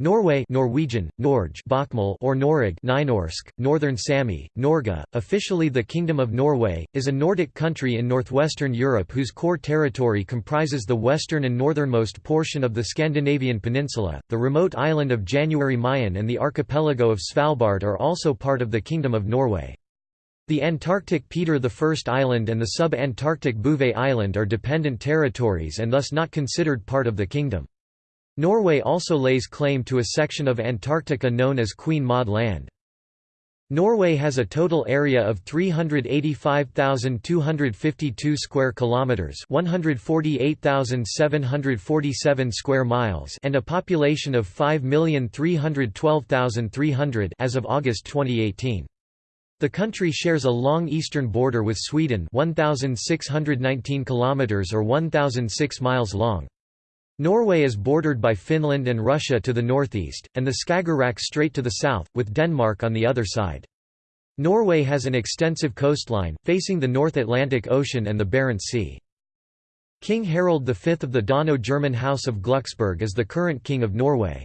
Norway Norwegian, Norge Bokmål or Noreg Nynorsk, Northern Sami, Norge, officially the Kingdom of Norway, is a Nordic country in northwestern Europe whose core territory comprises the western and northernmost portion of the Scandinavian peninsula. The remote island of January Mayen and the archipelago of Svalbard are also part of the Kingdom of Norway. The Antarctic Peter I Island and the sub-Antarctic Bouvet Island are dependent territories and thus not considered part of the kingdom. Norway also lays claim to a section of Antarctica known as Queen Maud Land. Norway has a total area of 385,252 square kilometers, 148,747 square miles, and a population of 5,312,300 as of August 2018. The country shares a long eastern border with Sweden, 1619 kilometers or 1006 miles long. Norway is bordered by Finland and Russia to the northeast, and the Skagerrak Strait to the south, with Denmark on the other side. Norway has an extensive coastline, facing the North Atlantic Ocean and the Barents Sea. King Harald V of the Dano-German House of Glucksburg is the current King of Norway.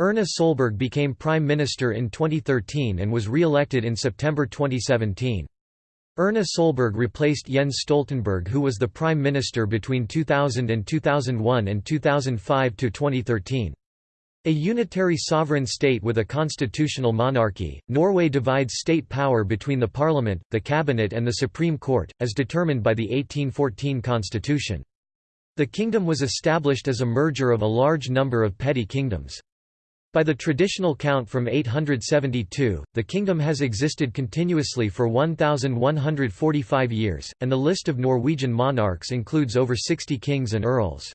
Erna Solberg became Prime Minister in 2013 and was re-elected in September 2017. Erna Solberg replaced Jens Stoltenberg who was the Prime Minister between 2000 and 2001 and 2005 to 2013. A unitary sovereign state with a constitutional monarchy, Norway divides state power between the parliament, the cabinet and the Supreme Court, as determined by the 1814 constitution. The kingdom was established as a merger of a large number of petty kingdoms. By the traditional count from 872, the kingdom has existed continuously for 1,145 years, and the list of Norwegian monarchs includes over 60 kings and earls.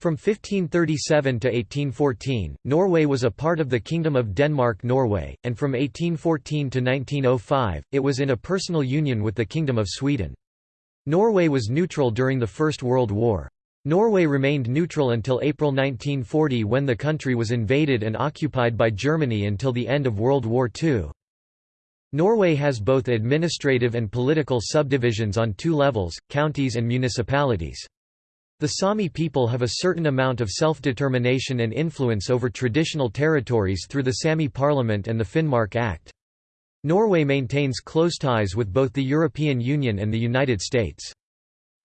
From 1537 to 1814, Norway was a part of the Kingdom of Denmark-Norway, and from 1814 to 1905, it was in a personal union with the Kingdom of Sweden. Norway was neutral during the First World War. Norway remained neutral until April 1940 when the country was invaded and occupied by Germany until the end of World War II. Norway has both administrative and political subdivisions on two levels, counties and municipalities. The Sami people have a certain amount of self-determination and influence over traditional territories through the Sami Parliament and the Finnmark Act. Norway maintains close ties with both the European Union and the United States.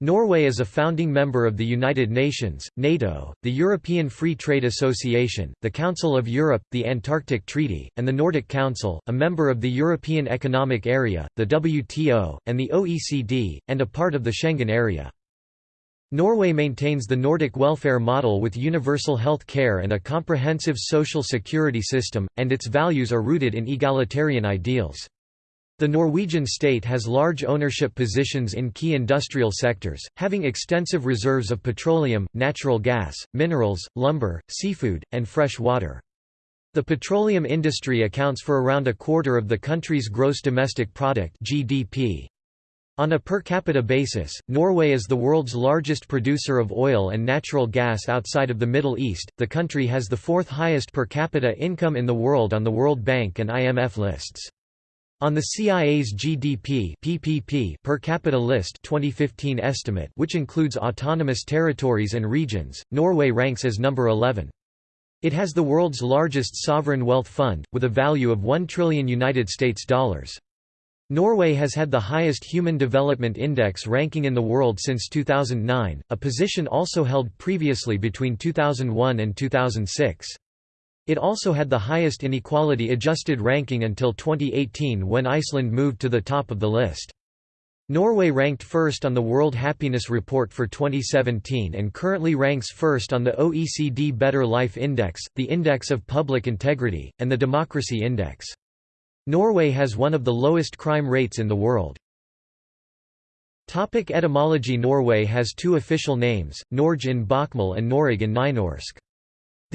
Norway is a founding member of the United Nations, NATO, the European Free Trade Association, the Council of Europe, the Antarctic Treaty, and the Nordic Council, a member of the European Economic Area, the WTO, and the OECD, and a part of the Schengen area. Norway maintains the Nordic welfare model with universal health care and a comprehensive social security system, and its values are rooted in egalitarian ideals. The Norwegian state has large ownership positions in key industrial sectors, having extensive reserves of petroleum, natural gas, minerals, lumber, seafood, and fresh water. The petroleum industry accounts for around a quarter of the country's gross domestic product (GDP). On a per capita basis, Norway is the world's largest producer of oil and natural gas outside of the Middle East. The country has the fourth highest per capita income in the world on the World Bank and IMF lists. On the CIA's GDP PPP per capita list 2015 estimate which includes autonomous territories and regions, Norway ranks as number 11. It has the world's largest sovereign wealth fund, with a value of 1 trillion United States dollars. Norway has had the highest Human Development Index ranking in the world since 2009, a position also held previously between 2001 and 2006. It also had the highest inequality-adjusted ranking until 2018 when Iceland moved to the top of the list. Norway ranked first on the World Happiness Report for 2017 and currently ranks first on the OECD Better Life Index, the Index of Public Integrity, and the Democracy Index. Norway has one of the lowest crime rates in the world. Topic etymology Norway has two official names, Norge in Bokmål and Noreg in Nynorsk.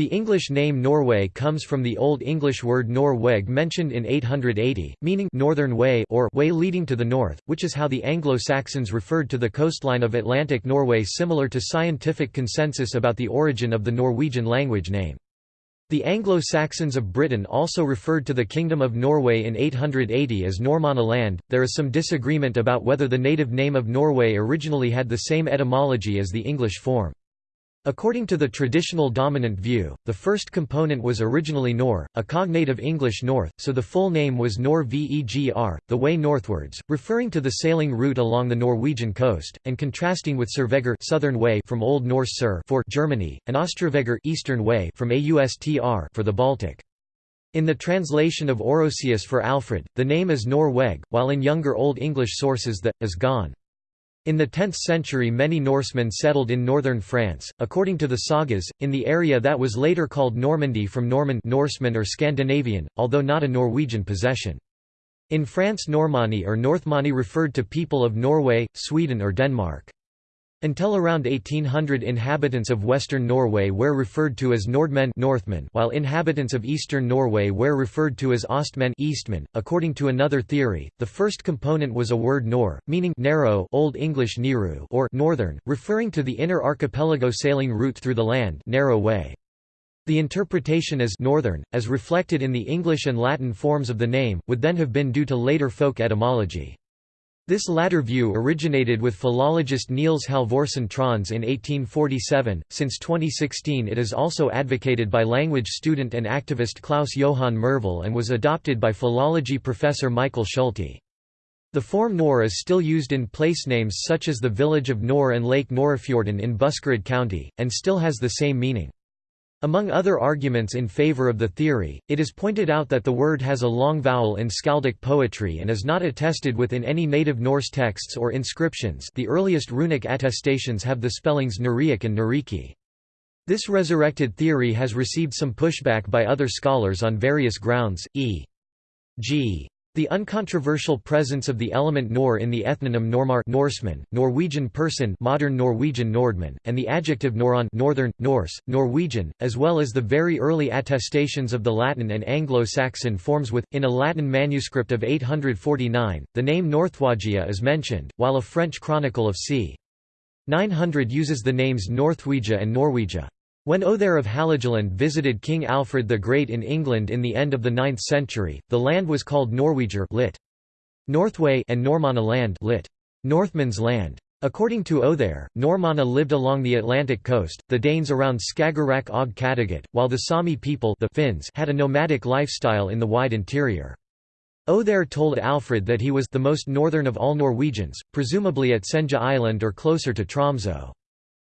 The English name Norway comes from the Old English word Norweg mentioned in 880, meaning northern way or way leading to the north, which is how the Anglo-Saxons referred to the coastline of Atlantic Norway similar to scientific consensus about the origin of the Norwegian language name. The Anglo-Saxons of Britain also referred to the Kingdom of Norway in 880 as Normanna land. There is some disagreement about whether the native name of Norway originally had the same etymology as the English form. According to the traditional dominant view, the first component was originally Nor, a cognate of English north, so the full name was Nor Vegr, the way northwards, referring to the sailing route along the Norwegian coast, and contrasting with Survegur southern way from Old Norse Sur for Germany, and Ostrovegr eastern way from Austr for the Baltic. In the translation of Orosius for Alfred, the name is Norweg, while in younger Old English sources the, is gone. In the 10th century many Norsemen settled in northern France, according to the sagas, in the area that was later called Normandy from Norman Norseman or Scandinavian, although not a Norwegian possession. In France Normanni or Northmani referred to people of Norway, Sweden or Denmark. Until around 1800 inhabitants of western Norway were referred to as Nordmen Northmen while inhabitants of eastern Norway were referred to as Ostmen Eastmen. .According to another theory, the first component was a word nor, meaning narrow Old English niru or northern, referring to the inner archipelago sailing route through the land narrow way. The interpretation as northern, as reflected in the English and Latin forms of the name, would then have been due to later folk etymology. This latter view originated with philologist Niels Halvorsen Trons in 1847. Since 2016, it is also advocated by language student and activist Klaus Johan Myrvoll and was adopted by philology professor Michael Schulte. The form Nor is still used in place names such as the village of Nor and Lake Norafjorden in Buskerud County, and still has the same meaning. Among other arguments in favor of the theory, it is pointed out that the word has a long vowel in skaldic poetry and is not attested within any native Norse texts or inscriptions the earliest runic attestations have the spellings Nuriak and Nuriki. This resurrected theory has received some pushback by other scholars on various grounds, e.g. The uncontroversial presence of the element nor in the ethnonym Normar Norseman, Norwegian person modern Norwegian Nordman, and the adjective noron Northern, Norse, Norwegian, as well as the very early attestations of the Latin and Anglo-Saxon forms with, in a Latin manuscript of 849, the name Northwagia is mentioned, while a French chronicle of c. 900 uses the names Northwegia and Norwegia. When Othere of Hålogaland visited King Alfred the Great in England in the end of the 9th century, the land was called Norweger lit. Northway and Normanna land lit. Northman's land. According to Othere, Normanna lived along the Atlantic coast, the Danes around Skagerrak og Kattegat, while the Sami people the Finns had a nomadic lifestyle in the wide interior. Othere told Alfred that he was the most northern of all Norwegians, presumably at Senja Island or closer to Tromsø.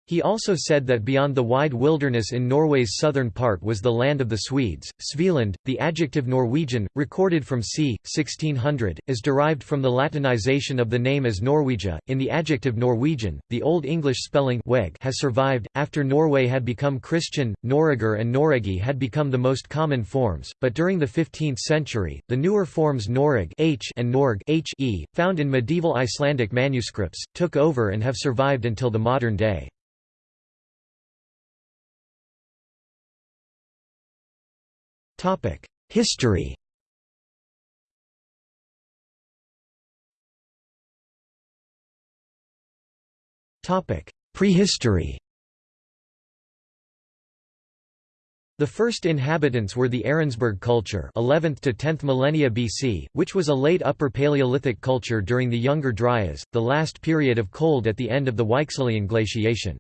He also said that beyond the wide wilderness in Norway's southern part was the land of the Swedes. Svealand, the adjective Norwegian, recorded from c. 1600, is derived from the Latinization of the name as Norwegia. In the adjective Norwegian, the Old English spelling weg has survived. After Norway had become Christian, Noreger and Noregi had become the most common forms, but during the 15th century, the newer forms Noreg h and Norg h -e, found in medieval Icelandic manuscripts, took over and have survived until the modern day. History Prehistory The first inhabitants were the Ahrensburg culture 11th to 10th millennia BC, which was a late Upper Paleolithic culture during the Younger Dryas, the last period of cold at the end of the Weichselian glaciation.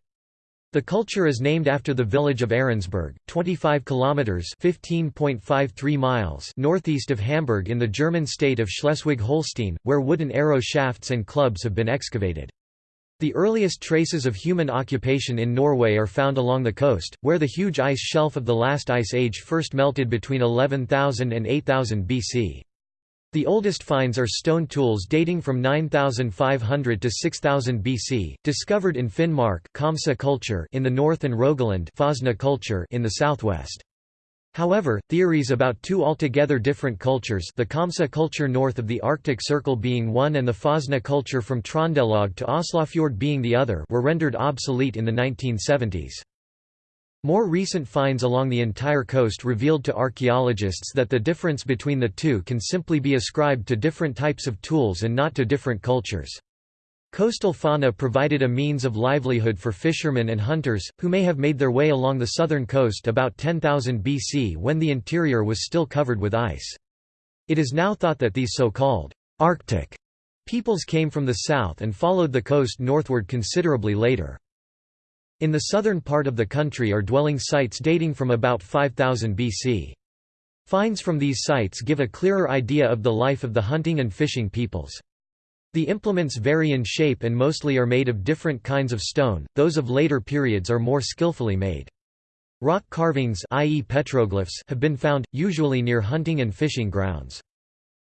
The culture is named after the village of Ahrensburg, 25 kilometers (15.53 miles) northeast of Hamburg in the German state of Schleswig-Holstein, where wooden arrow shafts and clubs have been excavated. The earliest traces of human occupation in Norway are found along the coast, where the huge ice shelf of the last ice age first melted between 11,000 and 8000 BC. The oldest finds are stone tools dating from 9500 to 6000 BC, discovered in Finnmark Komsa culture in the north and Rogaland Fosna culture in the southwest. However, theories about two altogether different cultures the Komsa culture north of the Arctic Circle being one and the Fosna culture from Trondelag to Oslofjord being the other were rendered obsolete in the 1970s. More recent finds along the entire coast revealed to archaeologists that the difference between the two can simply be ascribed to different types of tools and not to different cultures. Coastal fauna provided a means of livelihood for fishermen and hunters, who may have made their way along the southern coast about 10,000 BC when the interior was still covered with ice. It is now thought that these so-called Arctic peoples came from the south and followed the coast northward considerably later. In the southern part of the country are dwelling sites dating from about 5000 BC. Finds from these sites give a clearer idea of the life of the hunting and fishing peoples. The implements vary in shape and mostly are made of different kinds of stone, those of later periods are more skillfully made. Rock carvings i.e. petroglyphs have been found, usually near hunting and fishing grounds.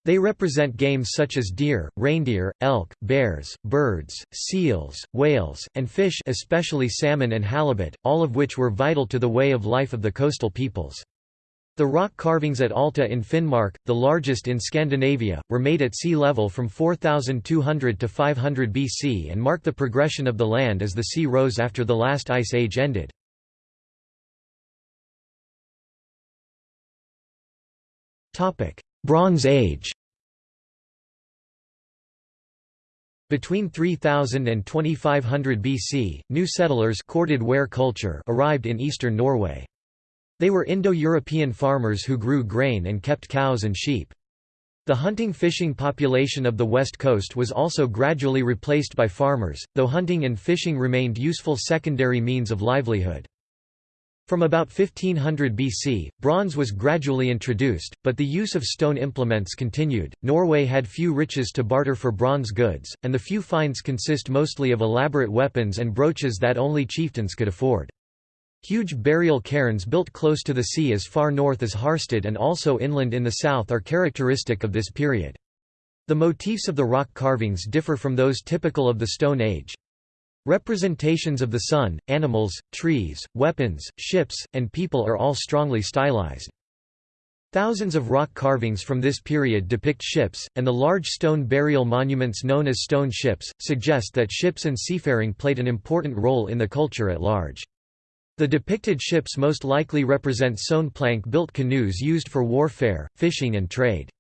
They represent games such as deer, reindeer, elk, bears, birds, seals, whales, and fish especially salmon and halibut, all of which were vital to the way of life of the coastal peoples. The rock carvings at Alta in Finnmark, the largest in Scandinavia, were made at sea level from 4200 to 500 BC and mark the progression of the land as the sea rose after the last ice age ended. Bronze Age Between 3000 and 2500 BC, new settlers corded ware culture arrived in eastern Norway. They were Indo-European farmers who grew grain and kept cows and sheep. The hunting-fishing population of the west coast was also gradually replaced by farmers, though hunting and fishing remained useful secondary means of livelihood. From about 1500 BC, bronze was gradually introduced, but the use of stone implements continued. Norway had few riches to barter for bronze goods, and the few finds consist mostly of elaborate weapons and brooches that only chieftains could afford. Huge burial cairns built close to the sea as far north as Harstad and also inland in the south are characteristic of this period. The motifs of the rock carvings differ from those typical of the Stone Age. Representations of the sun, animals, trees, weapons, ships, and people are all strongly stylized. Thousands of rock carvings from this period depict ships, and the large stone burial monuments known as stone ships, suggest that ships and seafaring played an important role in the culture at large. The depicted ships most likely represent sewn plank-built canoes used for warfare, fishing and trade.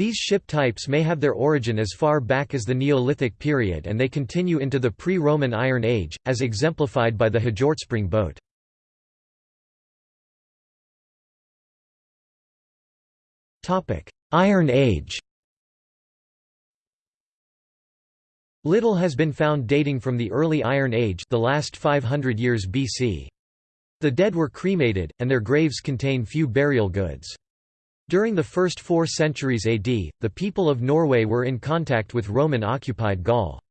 These ship types may have their origin as far back as the Neolithic period and they continue into the pre-Roman Iron Age, as exemplified by the Hjortspring boat. Iron Age Little has been found dating from the early Iron Age the last 500 years BC. The dead were cremated, and their graves contain few burial goods. During the first four centuries AD, the people of Norway were in contact with Roman-occupied Gaul.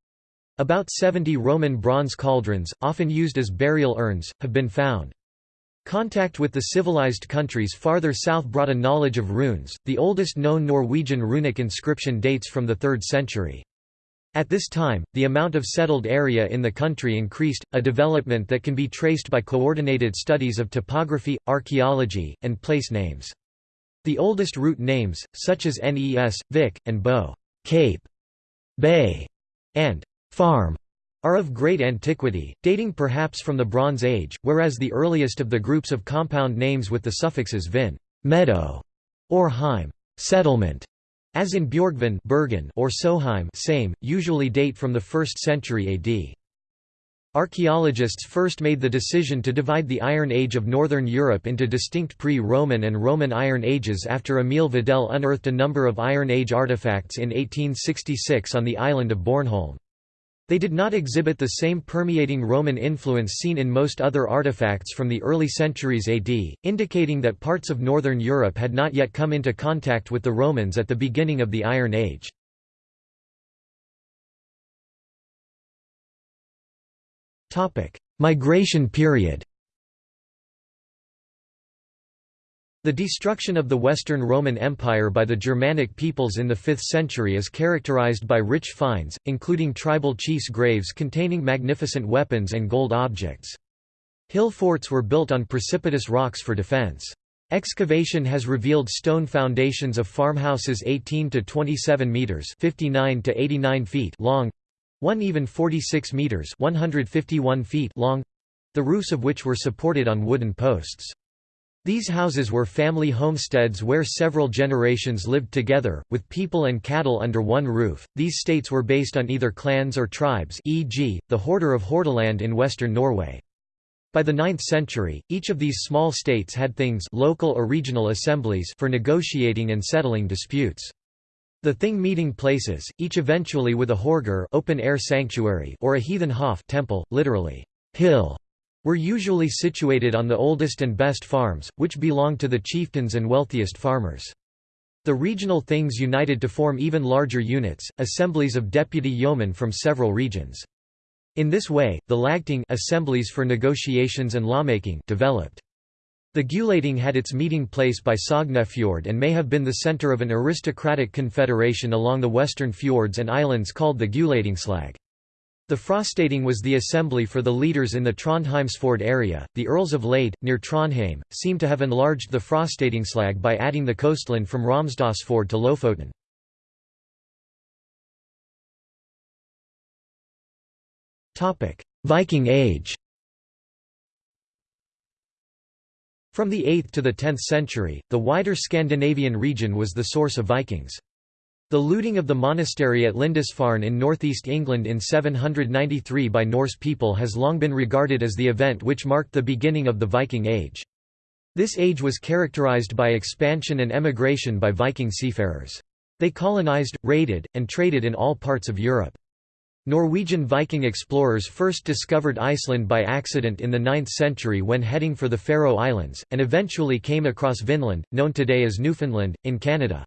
About 70 Roman bronze cauldrons, often used as burial urns, have been found. Contact with the civilized countries farther south brought a knowledge of runes. The oldest known Norwegian runic inscription dates from the 3rd century. At this time, the amount of settled area in the country increased, a development that can be traced by coordinated studies of topography, archaeology, and place names. The oldest root names, such as Nes, Vik, and Bo Cape, Bay, and Farm, are of great antiquity, dating perhaps from the Bronze Age, whereas the earliest of the groups of compound names with the suffixes vin meadow, or heim settlement, as in Bjorgvin Bergen or Soheim same, usually date from the 1st century AD. Archaeologists first made the decision to divide the Iron Age of Northern Europe into distinct pre-Roman and Roman Iron Ages after Emil Vedel unearthed a number of Iron Age artifacts in 1866 on the island of Bornholm. They did not exhibit the same permeating Roman influence seen in most other artifacts from the early centuries AD, indicating that parts of northern Europe had not yet come into contact with the Romans at the beginning of the Iron Age. Migration period The destruction of the Western Roman Empire by the Germanic peoples in the 5th century is characterized by rich finds, including tribal chiefs' graves containing magnificent weapons and gold objects. Hill forts were built on precipitous rocks for defense. Excavation has revealed stone foundations of farmhouses 18 to 27 meters (59 to 89 feet) long, one even 46 meters 151 feet long the roofs of which were supported on wooden posts. These houses were family homesteads where several generations lived together, with people and cattle under one roof. These states were based on either clans or tribes, e.g., the Horder of Hordaland in western Norway. By the 9th century, each of these small states had things local or regional assemblies for negotiating and settling disputes. The thing meeting places, each eventually with a horger open-air sanctuary or a heathen hof temple, literally, hill, were usually situated on the oldest and best farms, which belonged to the chieftains and wealthiest farmers. The regional things united to form even larger units, assemblies of deputy yeomen from several regions. In this way, the lagting assemblies for negotiations and lawmaking developed. The Gulating had its meeting place by Sognefjord and may have been the centre of an aristocratic confederation along the western fjords and islands called the Gulatingslag. The Frostating was the assembly for the leaders in the Trondheimsfjord area. The Earls of Lade, near Trondheim, seem to have enlarged the Frostatingsslag by adding the coastland from Romsdalsfjord to Lofoten. Viking Age From the 8th to the 10th century, the wider Scandinavian region was the source of Vikings. The looting of the monastery at Lindisfarne in northeast England in 793 by Norse people has long been regarded as the event which marked the beginning of the Viking Age. This age was characterized by expansion and emigration by Viking seafarers. They colonized, raided, and traded in all parts of Europe. Norwegian Viking explorers first discovered Iceland by accident in the 9th century when heading for the Faroe Islands, and eventually came across Vinland, known today as Newfoundland, in Canada.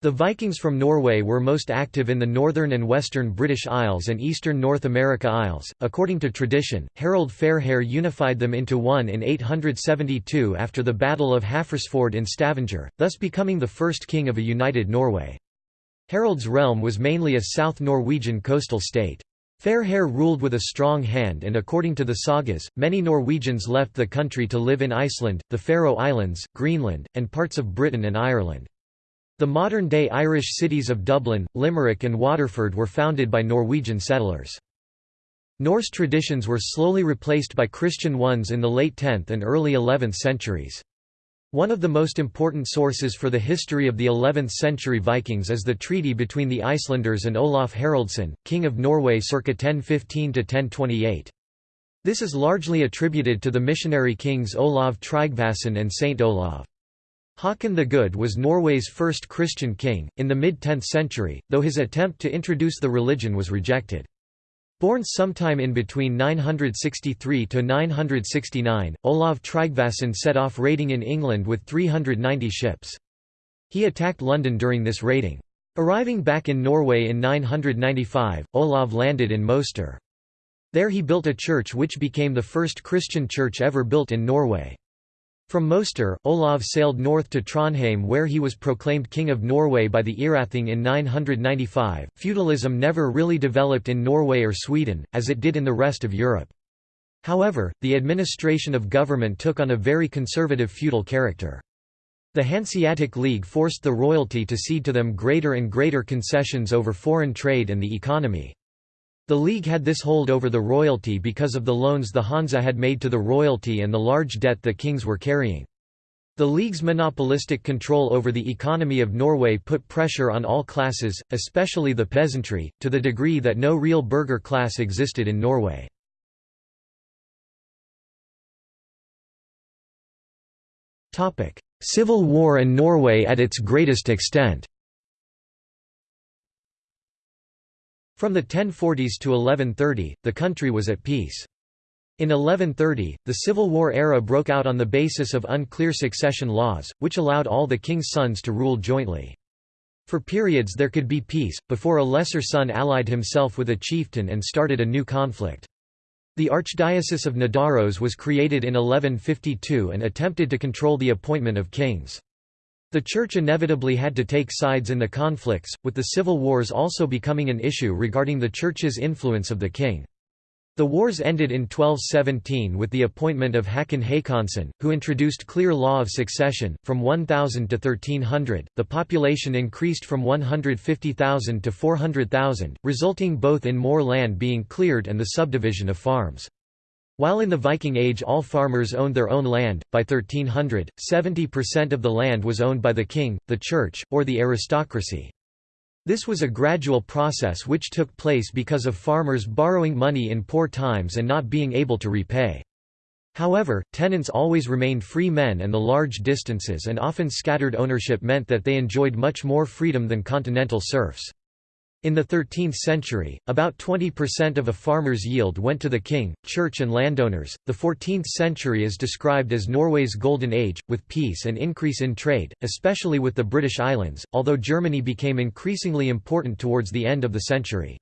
The Vikings from Norway were most active in the northern and western British Isles and eastern North America Isles. According to tradition, Harold Fairhair unified them into one in 872 after the Battle of Hafrsfjord in Stavanger, thus becoming the first king of a united Norway. Harold's realm was mainly a South Norwegian coastal state. Fairhair ruled with a strong hand and according to the sagas, many Norwegians left the country to live in Iceland, the Faroe Islands, Greenland, and parts of Britain and Ireland. The modern-day Irish cities of Dublin, Limerick and Waterford were founded by Norwegian settlers. Norse traditions were slowly replaced by Christian ones in the late 10th and early 11th centuries. One of the most important sources for the history of the 11th century Vikings is the treaty between the Icelanders and Olaf Haraldsson, King of Norway circa 1015–1028. This is largely attributed to the missionary kings Olav Tryggvason and Saint Olav. Haakon the Good was Norway's first Christian king, in the mid-10th century, though his attempt to introduce the religion was rejected. Born sometime in between 963 to 969, Olav Tryggvason set off raiding in England with 390 ships. He attacked London during this raiding. Arriving back in Norway in 995, Olav landed in Moster. There he built a church which became the first Christian church ever built in Norway. From Moster, Olav sailed north to Trondheim where he was proclaimed King of Norway by the Eyrathing in 995. Feudalism never really developed in Norway or Sweden, as it did in the rest of Europe. However, the administration of government took on a very conservative feudal character. The Hanseatic League forced the royalty to cede to them greater and greater concessions over foreign trade and the economy. The League had this hold over the royalty because of the loans the Hansa had made to the royalty and the large debt the kings were carrying. The League's monopolistic control over the economy of Norway put pressure on all classes, especially the peasantry, to the degree that no real burgher class existed in Norway. Civil War and Norway at its greatest extent From the 1040s to 1130, the country was at peace. In 1130, the Civil War era broke out on the basis of unclear succession laws, which allowed all the king's sons to rule jointly. For periods there could be peace, before a lesser son allied himself with a chieftain and started a new conflict. The Archdiocese of Nidaros was created in 1152 and attempted to control the appointment of kings. The Church inevitably had to take sides in the conflicts, with the civil wars also becoming an issue regarding the Church's influence of the king. The wars ended in 1217 with the appointment of Hakon Håkonsson, who introduced clear law of succession. From 1000 to 1300, the population increased from 150,000 to 400,000, resulting both in more land being cleared and the subdivision of farms. While in the Viking Age all farmers owned their own land, by 1300, 70% of the land was owned by the king, the church, or the aristocracy. This was a gradual process which took place because of farmers borrowing money in poor times and not being able to repay. However, tenants always remained free men and the large distances and often scattered ownership meant that they enjoyed much more freedom than continental serfs. In the 13th century, about 20% of a farmer's yield went to the king, church, and landowners. The 14th century is described as Norway's golden age, with peace and increase in trade, especially with the British Islands, although Germany became increasingly important towards the end of the century.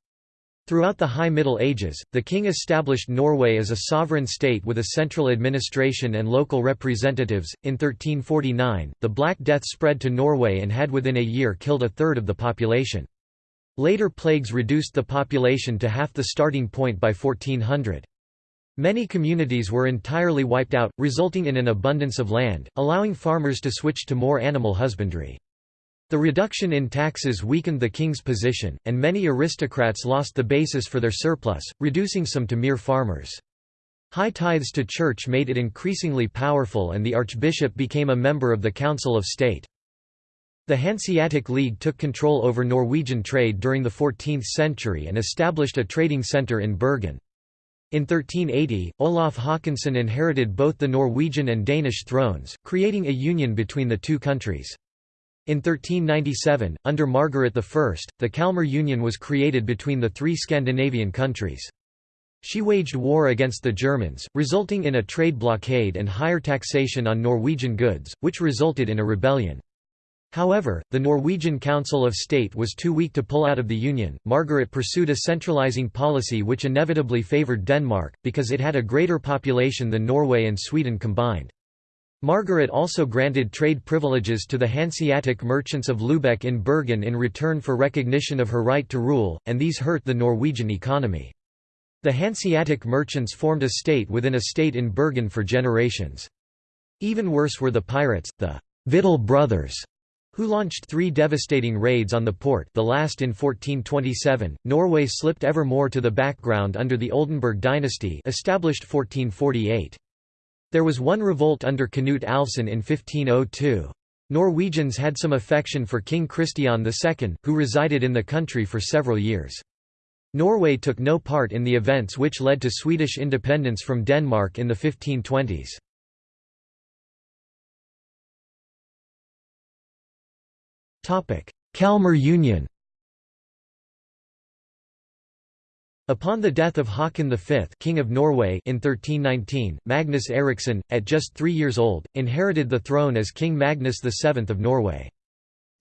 Throughout the High Middle Ages, the king established Norway as a sovereign state with a central administration and local representatives. In 1349, the Black Death spread to Norway and had within a year killed a third of the population. Later plagues reduced the population to half the starting point by 1400. Many communities were entirely wiped out, resulting in an abundance of land, allowing farmers to switch to more animal husbandry. The reduction in taxes weakened the king's position, and many aristocrats lost the basis for their surplus, reducing some to mere farmers. High tithes to church made it increasingly powerful and the archbishop became a member of the Council of State. The Hanseatic League took control over Norwegian trade during the 14th century and established a trading centre in Bergen. In 1380, Olaf Håkonsson inherited both the Norwegian and Danish thrones, creating a union between the two countries. In 1397, under Margaret I, the Kalmar Union was created between the three Scandinavian countries. She waged war against the Germans, resulting in a trade blockade and higher taxation on Norwegian goods, which resulted in a rebellion. However, the Norwegian Council of State was too weak to pull out of the Union. Margaret pursued a centralizing policy which inevitably favored Denmark, because it had a greater population than Norway and Sweden combined. Margaret also granted trade privileges to the Hanseatic merchants of Lubeck in Bergen in return for recognition of her right to rule, and these hurt the Norwegian economy. The Hanseatic merchants formed a state within a state in Bergen for generations. Even worse were the pirates, the Victual brothers, who launched three devastating raids on the port the last in 1427. Norway slipped ever more to the background under the Oldenburg dynasty established 1448. There was one revolt under Knut Alvsson in 1502. Norwegians had some affection for King Christian II, who resided in the country for several years. Norway took no part in the events which led to Swedish independence from Denmark in the 1520s. Kalmar Union Upon the death of Haakon V King of Norway in 1319, Magnus Eriksson, at just three years old, inherited the throne as King Magnus VII of Norway.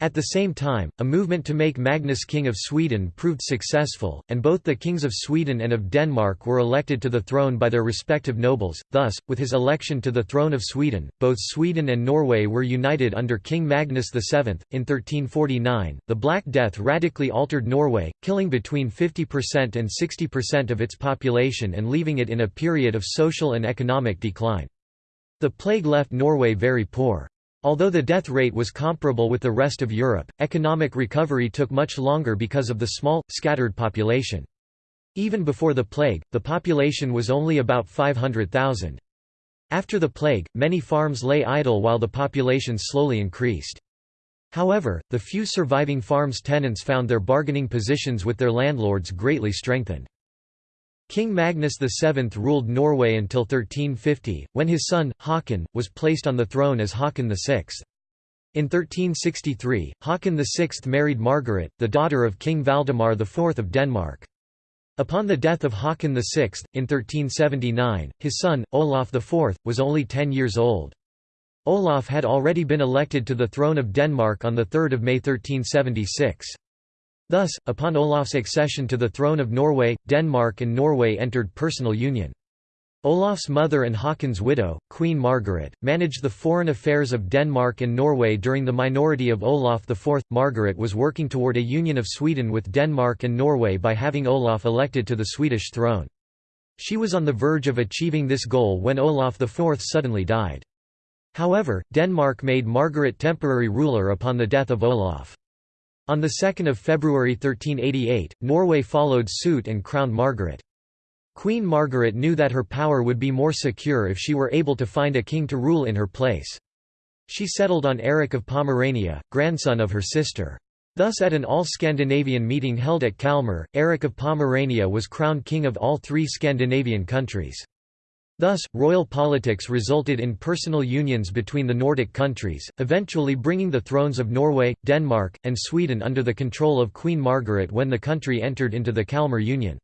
At the same time, a movement to make Magnus King of Sweden proved successful, and both the kings of Sweden and of Denmark were elected to the throne by their respective nobles. Thus, with his election to the throne of Sweden, both Sweden and Norway were united under King Magnus VII. In 1349, the Black Death radically altered Norway, killing between 50% and 60% of its population and leaving it in a period of social and economic decline. The plague left Norway very poor. Although the death rate was comparable with the rest of Europe, economic recovery took much longer because of the small, scattered population. Even before the plague, the population was only about 500,000. After the plague, many farms lay idle while the population slowly increased. However, the few surviving farms' tenants found their bargaining positions with their landlords greatly strengthened. King Magnus VII ruled Norway until 1350, when his son, Haakon, was placed on the throne as Haakon VI. In 1363, Haakon VI married Margaret, the daughter of King Valdemar IV of Denmark. Upon the death of Haakon VI, in 1379, his son, Olaf IV, was only ten years old. Olaf had already been elected to the throne of Denmark on 3 May 1376. Thus, upon Olaf's accession to the throne of Norway, Denmark and Norway entered personal union. Olaf's mother and Haakon's widow, Queen Margaret, managed the foreign affairs of Denmark and Norway during the minority of Olaf IV. Margaret was working toward a union of Sweden with Denmark and Norway by having Olaf elected to the Swedish throne. She was on the verge of achieving this goal when Olaf IV suddenly died. However, Denmark made Margaret temporary ruler upon the death of Olaf. On 2 February 1388, Norway followed suit and crowned Margaret. Queen Margaret knew that her power would be more secure if she were able to find a king to rule in her place. She settled on Eric of Pomerania, grandson of her sister. Thus at an all-Scandinavian meeting held at Kalmar, Eric of Pomerania was crowned king of all three Scandinavian countries. Thus, royal politics resulted in personal unions between the Nordic countries, eventually bringing the thrones of Norway, Denmark, and Sweden under the control of Queen Margaret when the country entered into the Kalmar Union.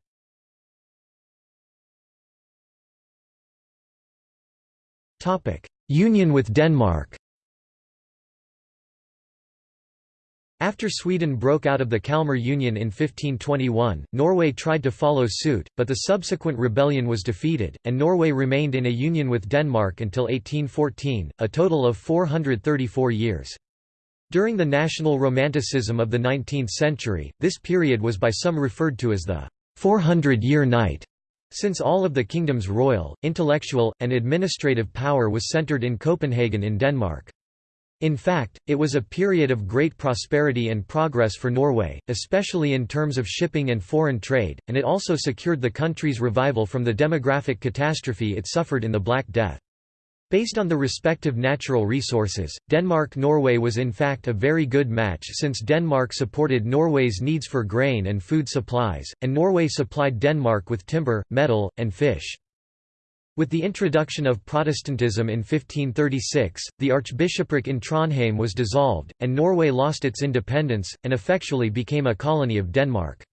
Union with Denmark After Sweden broke out of the Kalmar Union in 1521, Norway tried to follow suit, but the subsequent rebellion was defeated, and Norway remained in a union with Denmark until 1814, a total of 434 years. During the national romanticism of the 19th century, this period was by some referred to as the 400-year night, since all of the kingdom's royal, intellectual, and administrative power was centered in Copenhagen in Denmark. In fact, it was a period of great prosperity and progress for Norway, especially in terms of shipping and foreign trade, and it also secured the country's revival from the demographic catastrophe it suffered in the Black Death. Based on the respective natural resources, Denmark-Norway was in fact a very good match since Denmark supported Norway's needs for grain and food supplies, and Norway supplied Denmark with timber, metal, and fish. With the introduction of Protestantism in 1536, the archbishopric in Trondheim was dissolved, and Norway lost its independence, and effectually became a colony of Denmark.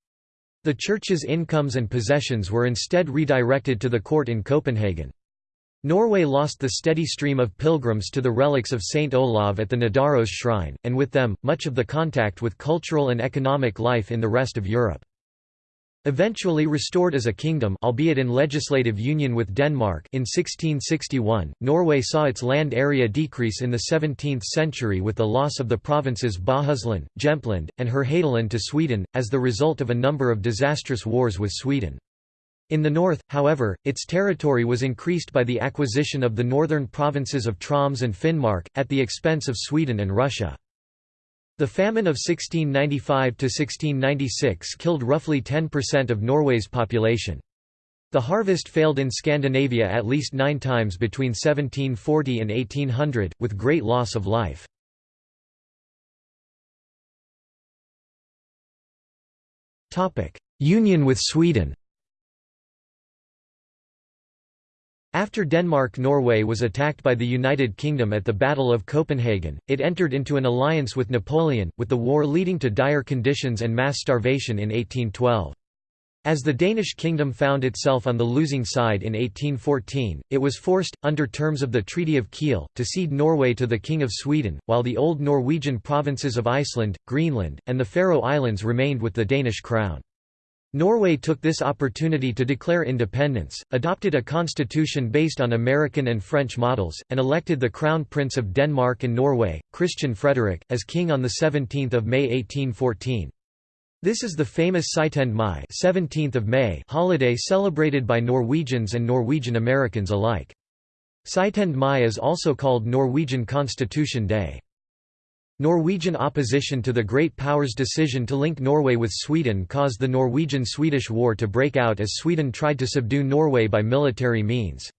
The church's incomes and possessions were instead redirected to the court in Copenhagen. Norway lost the steady stream of pilgrims to the relics of Saint Olav at the Nidaros shrine, and with them, much of the contact with cultural and economic life in the rest of Europe. Eventually restored as a kingdom albeit in legislative union with Denmark in 1661, Norway saw its land area decrease in the 17th century with the loss of the provinces Bohuslän, Jämtland, and Härjedalen to Sweden, as the result of a number of disastrous wars with Sweden. In the north, however, its territory was increased by the acquisition of the northern provinces of Troms and Finnmark, at the expense of Sweden and Russia. The famine of 1695–1696 killed roughly 10% of Norway's population. The harvest failed in Scandinavia at least nine times between 1740 and 1800, with great loss of life. Union with Sweden After Denmark-Norway was attacked by the United Kingdom at the Battle of Copenhagen, it entered into an alliance with Napoleon, with the war leading to dire conditions and mass starvation in 1812. As the Danish kingdom found itself on the losing side in 1814, it was forced, under terms of the Treaty of Kiel, to cede Norway to the King of Sweden, while the old Norwegian provinces of Iceland, Greenland, and the Faroe Islands remained with the Danish crown. Norway took this opportunity to declare independence, adopted a constitution based on American and French models, and elected the Crown Prince of Denmark and Norway, Christian Frederick, as king on 17 May 1814. This is the famous Syttende Mai 17th of May holiday celebrated by Norwegians and Norwegian Americans alike. Syttende Mai is also called Norwegian Constitution Day. Norwegian opposition to the Great Powers' decision to link Norway with Sweden caused the Norwegian–Swedish War to break out as Sweden tried to subdue Norway by military means.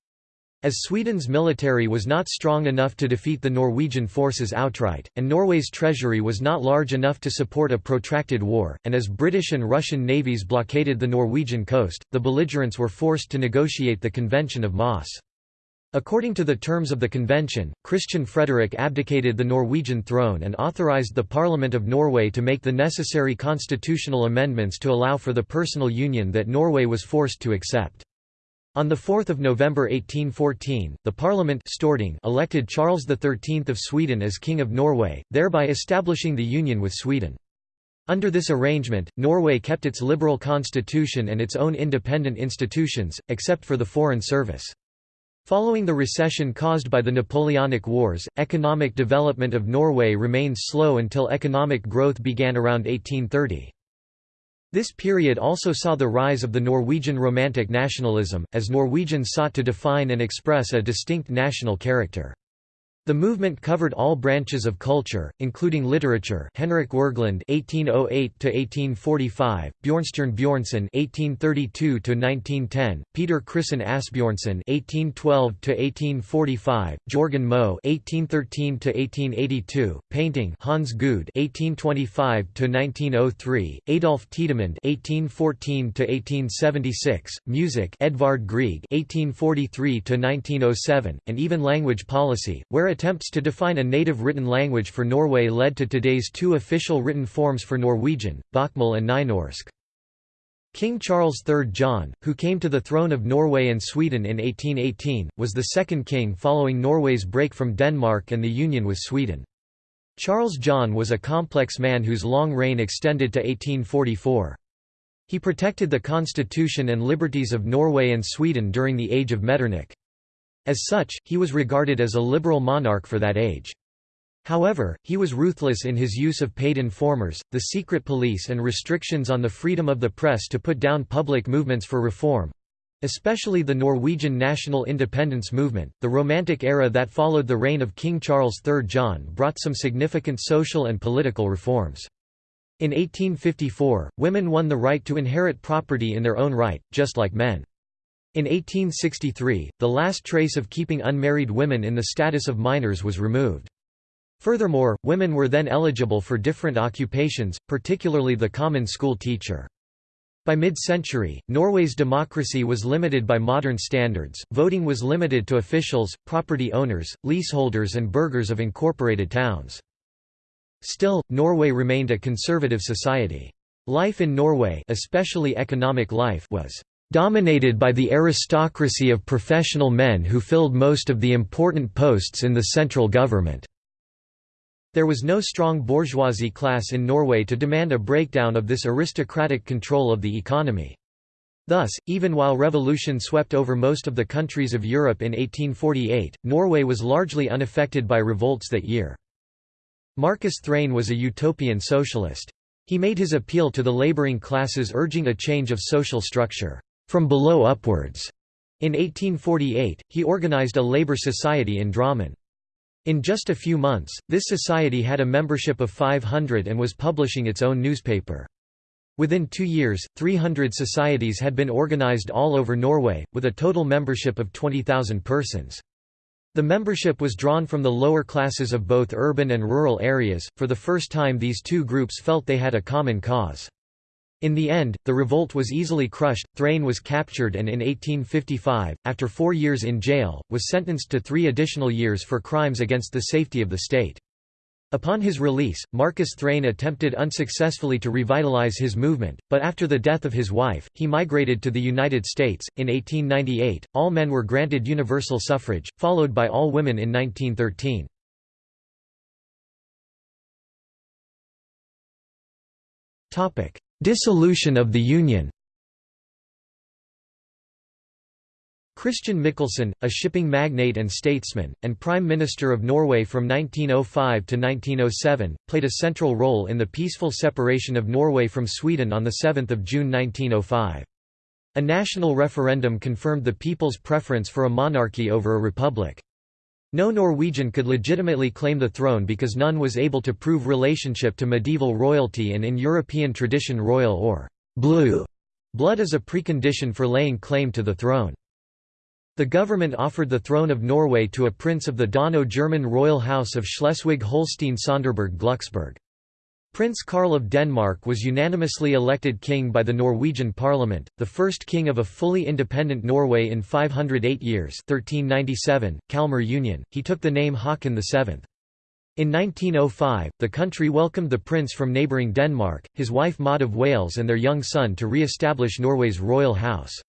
As Sweden's military was not strong enough to defeat the Norwegian forces outright, and Norway's treasury was not large enough to support a protracted war, and as British and Russian navies blockaded the Norwegian coast, the belligerents were forced to negotiate the Convention of Moss. According to the terms of the convention, Christian Frederick abdicated the Norwegian throne and authorized the Parliament of Norway to make the necessary constitutional amendments to allow for the personal union that Norway was forced to accept. On 4 November 1814, the Parliament Storting elected Charles XIII of Sweden as King of Norway, thereby establishing the union with Sweden. Under this arrangement, Norway kept its liberal constitution and its own independent institutions, except for the Foreign Service. Following the recession caused by the Napoleonic Wars, economic development of Norway remained slow until economic growth began around 1830. This period also saw the rise of the Norwegian Romantic nationalism, as Norwegians sought to define and express a distinct national character. The movement covered all branches of culture, including literature. Henrik Wergeland (1808–1845), Bjornstjerne Bjornson (1832–1910), Peter Christen Asbjornsen (1812–1845), Jorgen Moe (1813–1882), painting Hans Gude (1825–1903), Adolf Tiedemann (1814–1876), music Edvard Grieg (1843–1907), and even language policy, where attempts to define a native written language for Norway led to today's two official written forms for Norwegian, Bokmål and Nynorsk. King Charles III John, who came to the throne of Norway and Sweden in 1818, was the second king following Norway's break from Denmark and the union with Sweden. Charles John was a complex man whose long reign extended to 1844. He protected the constitution and liberties of Norway and Sweden during the Age of Metternich. As such, he was regarded as a liberal monarch for that age. However, he was ruthless in his use of paid informers, the secret police and restrictions on the freedom of the press to put down public movements for reform especially the Norwegian national independence movement. The Romantic era that followed the reign of King Charles III John brought some significant social and political reforms. In 1854, women won the right to inherit property in their own right, just like men. In 1863, the last trace of keeping unmarried women in the status of minors was removed. Furthermore, women were then eligible for different occupations, particularly the common school teacher. By mid-century, Norway's democracy was limited by modern standards, voting was limited to officials, property owners, leaseholders and burghers of incorporated towns. Still, Norway remained a conservative society. Life in Norway especially economic life was dominated by the aristocracy of professional men who filled most of the important posts in the central government. There was no strong bourgeoisie class in Norway to demand a breakdown of this aristocratic control of the economy. Thus, even while revolution swept over most of the countries of Europe in 1848, Norway was largely unaffected by revolts that year. Marcus Thrane was a utopian socialist. He made his appeal to the laboring classes urging a change of social structure from below upwards. In 1848, he organized a labor society in Drammen. In just a few months, this society had a membership of 500 and was publishing its own newspaper. Within two years, 300 societies had been organized all over Norway, with a total membership of 20,000 persons. The membership was drawn from the lower classes of both urban and rural areas. For the first time, these two groups felt they had a common cause. In the end, the revolt was easily crushed, Thrane was captured and in 1855, after four years in jail, was sentenced to three additional years for crimes against the safety of the state. Upon his release, Marcus Thrane attempted unsuccessfully to revitalize his movement, but after the death of his wife, he migrated to the United States. In 1898, all men were granted universal suffrage, followed by all women in 1913. Topic: Dissolution of the Union Christian Michelsen, a shipping magnate and statesman, and Prime Minister of Norway from 1905 to 1907, played a central role in the peaceful separation of Norway from Sweden on 7 June 1905. A national referendum confirmed the people's preference for a monarchy over a republic. No Norwegian could legitimately claim the throne because none was able to prove relationship to medieval royalty and in European tradition royal or blue blood is a precondition for laying claim to the throne. The government offered the throne of Norway to a prince of the Dano-German royal house of Schleswig-Holstein-Sonderburg-Glucksburg. Prince Karl of Denmark was unanimously elected king by the Norwegian parliament, the first king of a fully independent Norway in 508 years 1397, Kalmar Union. He took the name Haakon VII. In 1905, the country welcomed the prince from neighbouring Denmark, his wife Maud of Wales and their young son to re-establish Norway's royal house.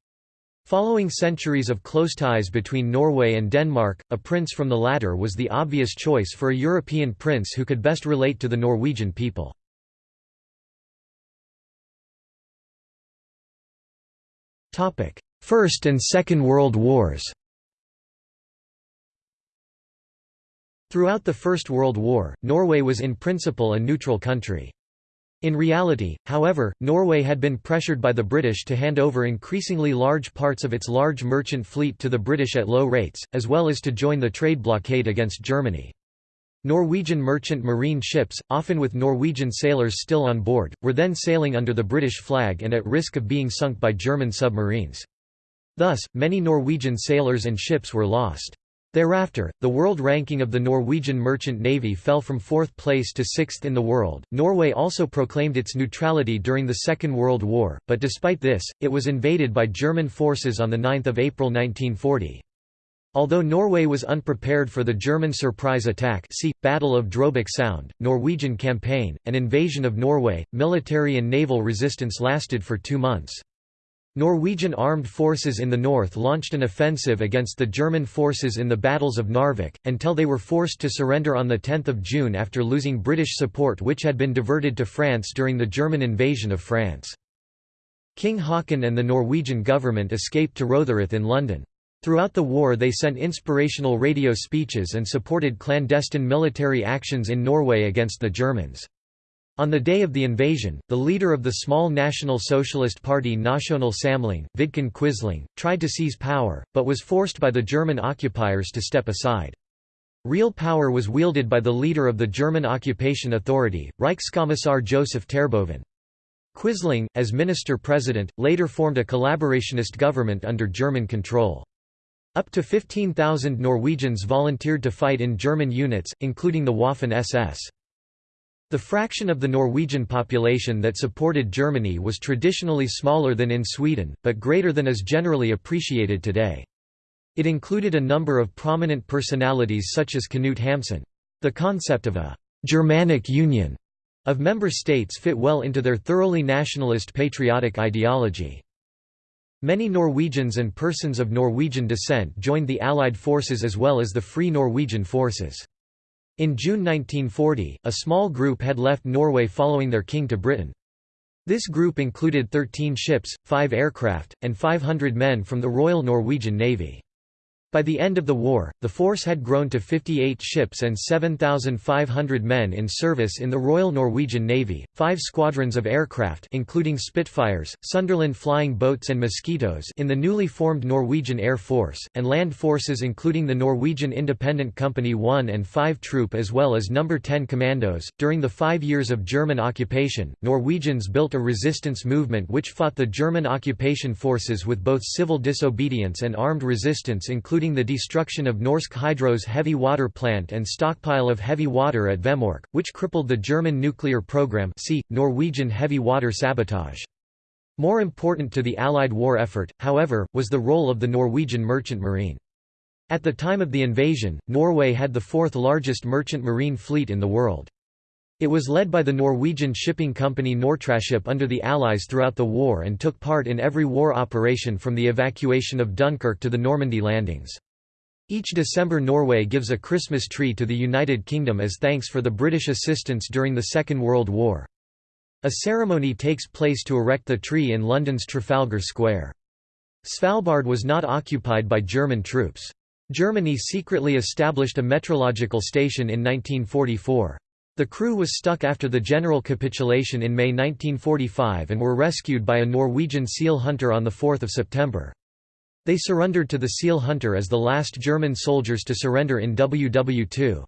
Following centuries of close ties between Norway and Denmark, a prince from the latter was the obvious choice for a European prince who could best relate to the Norwegian people. First and Second World Wars Throughout the First World War, Norway was in principle a neutral country. In reality, however, Norway had been pressured by the British to hand over increasingly large parts of its large merchant fleet to the British at low rates, as well as to join the trade blockade against Germany. Norwegian merchant marine ships, often with Norwegian sailors still on board, were then sailing under the British flag and at risk of being sunk by German submarines. Thus, many Norwegian sailors and ships were lost. Thereafter, the world ranking of the Norwegian merchant navy fell from fourth place to sixth in the world. Norway also proclaimed its neutrality during the Second World War, but despite this, it was invaded by German forces on 9 April 1940. Although Norway was unprepared for the German surprise attack see, Battle of Drøbak Sound, Norwegian campaign, and invasion of Norway, military and naval resistance lasted for two months. Norwegian armed forces in the north launched an offensive against the German forces in the battles of Narvik, until they were forced to surrender on 10 June after losing British support which had been diverted to France during the German invasion of France. King Haakon and the Norwegian government escaped to Rotherhithe in London. Throughout the war they sent inspirational radio speeches and supported clandestine military actions in Norway against the Germans. On the day of the invasion, the leader of the small National Socialist Party Nasjonal Samling, Vidkun Quisling, tried to seize power, but was forced by the German occupiers to step aside. Real power was wielded by the leader of the German occupation authority, Reichskommissar Joseph Terboven. Quisling, as minister-president, later formed a collaborationist government under German control. Up to 15,000 Norwegians volunteered to fight in German units, including the Waffen-SS. The fraction of the Norwegian population that supported Germany was traditionally smaller than in Sweden, but greater than is generally appreciated today. It included a number of prominent personalities such as Knut Hamsun. The concept of a «Germanic Union» of member states fit well into their thoroughly nationalist patriotic ideology. Many Norwegians and persons of Norwegian descent joined the Allied forces as well as the Free Norwegian forces. In June 1940, a small group had left Norway following their king to Britain. This group included 13 ships, 5 aircraft, and 500 men from the Royal Norwegian Navy. By the end of the war, the force had grown to 58 ships and 7,500 men in service in the Royal Norwegian Navy, five squadrons of aircraft including Spitfires, Sunderland flying boats and Mosquitoes in the newly formed Norwegian Air Force, and land forces including the Norwegian Independent Company 1 and 5 Troop as well as No. 10 Commandos. During the five years of German occupation, Norwegians built a resistance movement which fought the German occupation forces with both civil disobedience and armed resistance including including the destruction of Norsk Hydro's heavy water plant and stockpile of heavy water at Vemork, which crippled the German nuclear program see, Norwegian heavy water sabotage. More important to the Allied war effort, however, was the role of the Norwegian merchant marine. At the time of the invasion, Norway had the fourth largest merchant marine fleet in the world. It was led by the Norwegian shipping company Nortraship under the Allies throughout the war and took part in every war operation from the evacuation of Dunkirk to the Normandy landings. Each December Norway gives a Christmas tree to the United Kingdom as thanks for the British assistance during the Second World War. A ceremony takes place to erect the tree in London's Trafalgar Square. Svalbard was not occupied by German troops. Germany secretly established a meteorological station in 1944. The crew was stuck after the general capitulation in May 1945 and were rescued by a Norwegian seal hunter on 4 September. They surrendered to the seal hunter as the last German soldiers to surrender in WW2.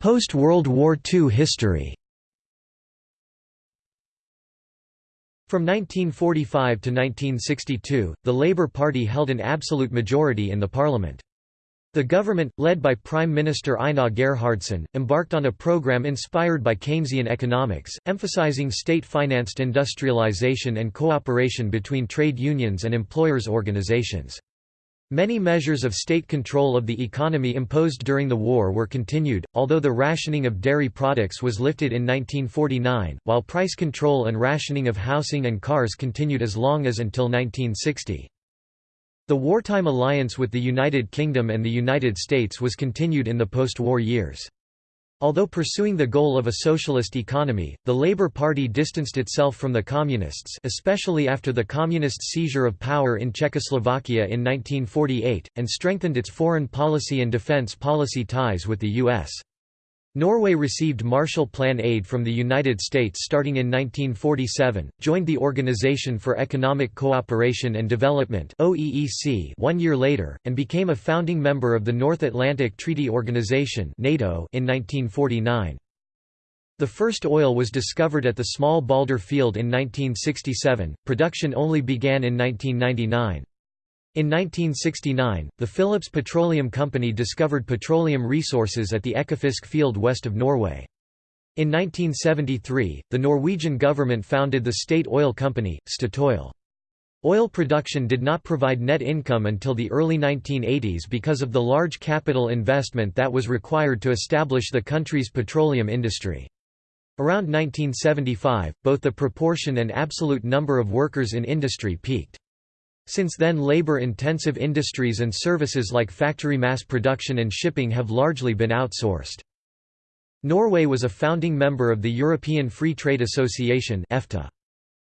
Post-World War II history From 1945 to 1962, the Labour Party held an absolute majority in the parliament. The government, led by Prime Minister Einar Gerhardsen, embarked on a program inspired by Keynesian economics, emphasizing state-financed industrialization and cooperation between trade unions and employers' organizations. Many measures of state control of the economy imposed during the war were continued, although the rationing of dairy products was lifted in 1949, while price control and rationing of housing and cars continued as long as until 1960. The wartime alliance with the United Kingdom and the United States was continued in the post-war years. Although pursuing the goal of a socialist economy, the Labour Party distanced itself from the Communists especially after the Communist seizure of power in Czechoslovakia in 1948, and strengthened its foreign policy and defence policy ties with the U.S. Norway received Marshall Plan aid from the United States starting in 1947, joined the Organization for Economic Cooperation and Development one year later, and became a founding member of the North Atlantic Treaty Organization NATO in 1949. The first oil was discovered at the small Balder field in 1967, production only began in 1999. In 1969, the Phillips Petroleum Company discovered petroleum resources at the Ekofisk field west of Norway. In 1973, the Norwegian government founded the state oil company, Statoil. Oil production did not provide net income until the early 1980s because of the large capital investment that was required to establish the country's petroleum industry. Around 1975, both the proportion and absolute number of workers in industry peaked. Since then labor-intensive industries and services like factory mass production and shipping have largely been outsourced. Norway was a founding member of the European Free Trade Association EFTA.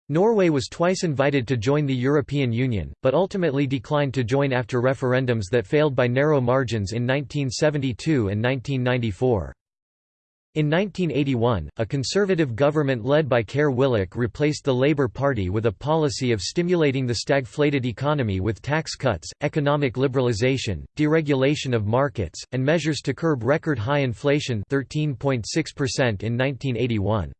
Norway was twice invited to join the European Union, but ultimately declined to join after referendums that failed by narrow margins in 1972 and 1994. In 1981, a conservative government led by Kåre Willoch replaced the Labour Party with a policy of stimulating the stagflated economy with tax cuts, economic liberalisation, deregulation of markets, and measures to curb record high inflation 13.6% in 1981.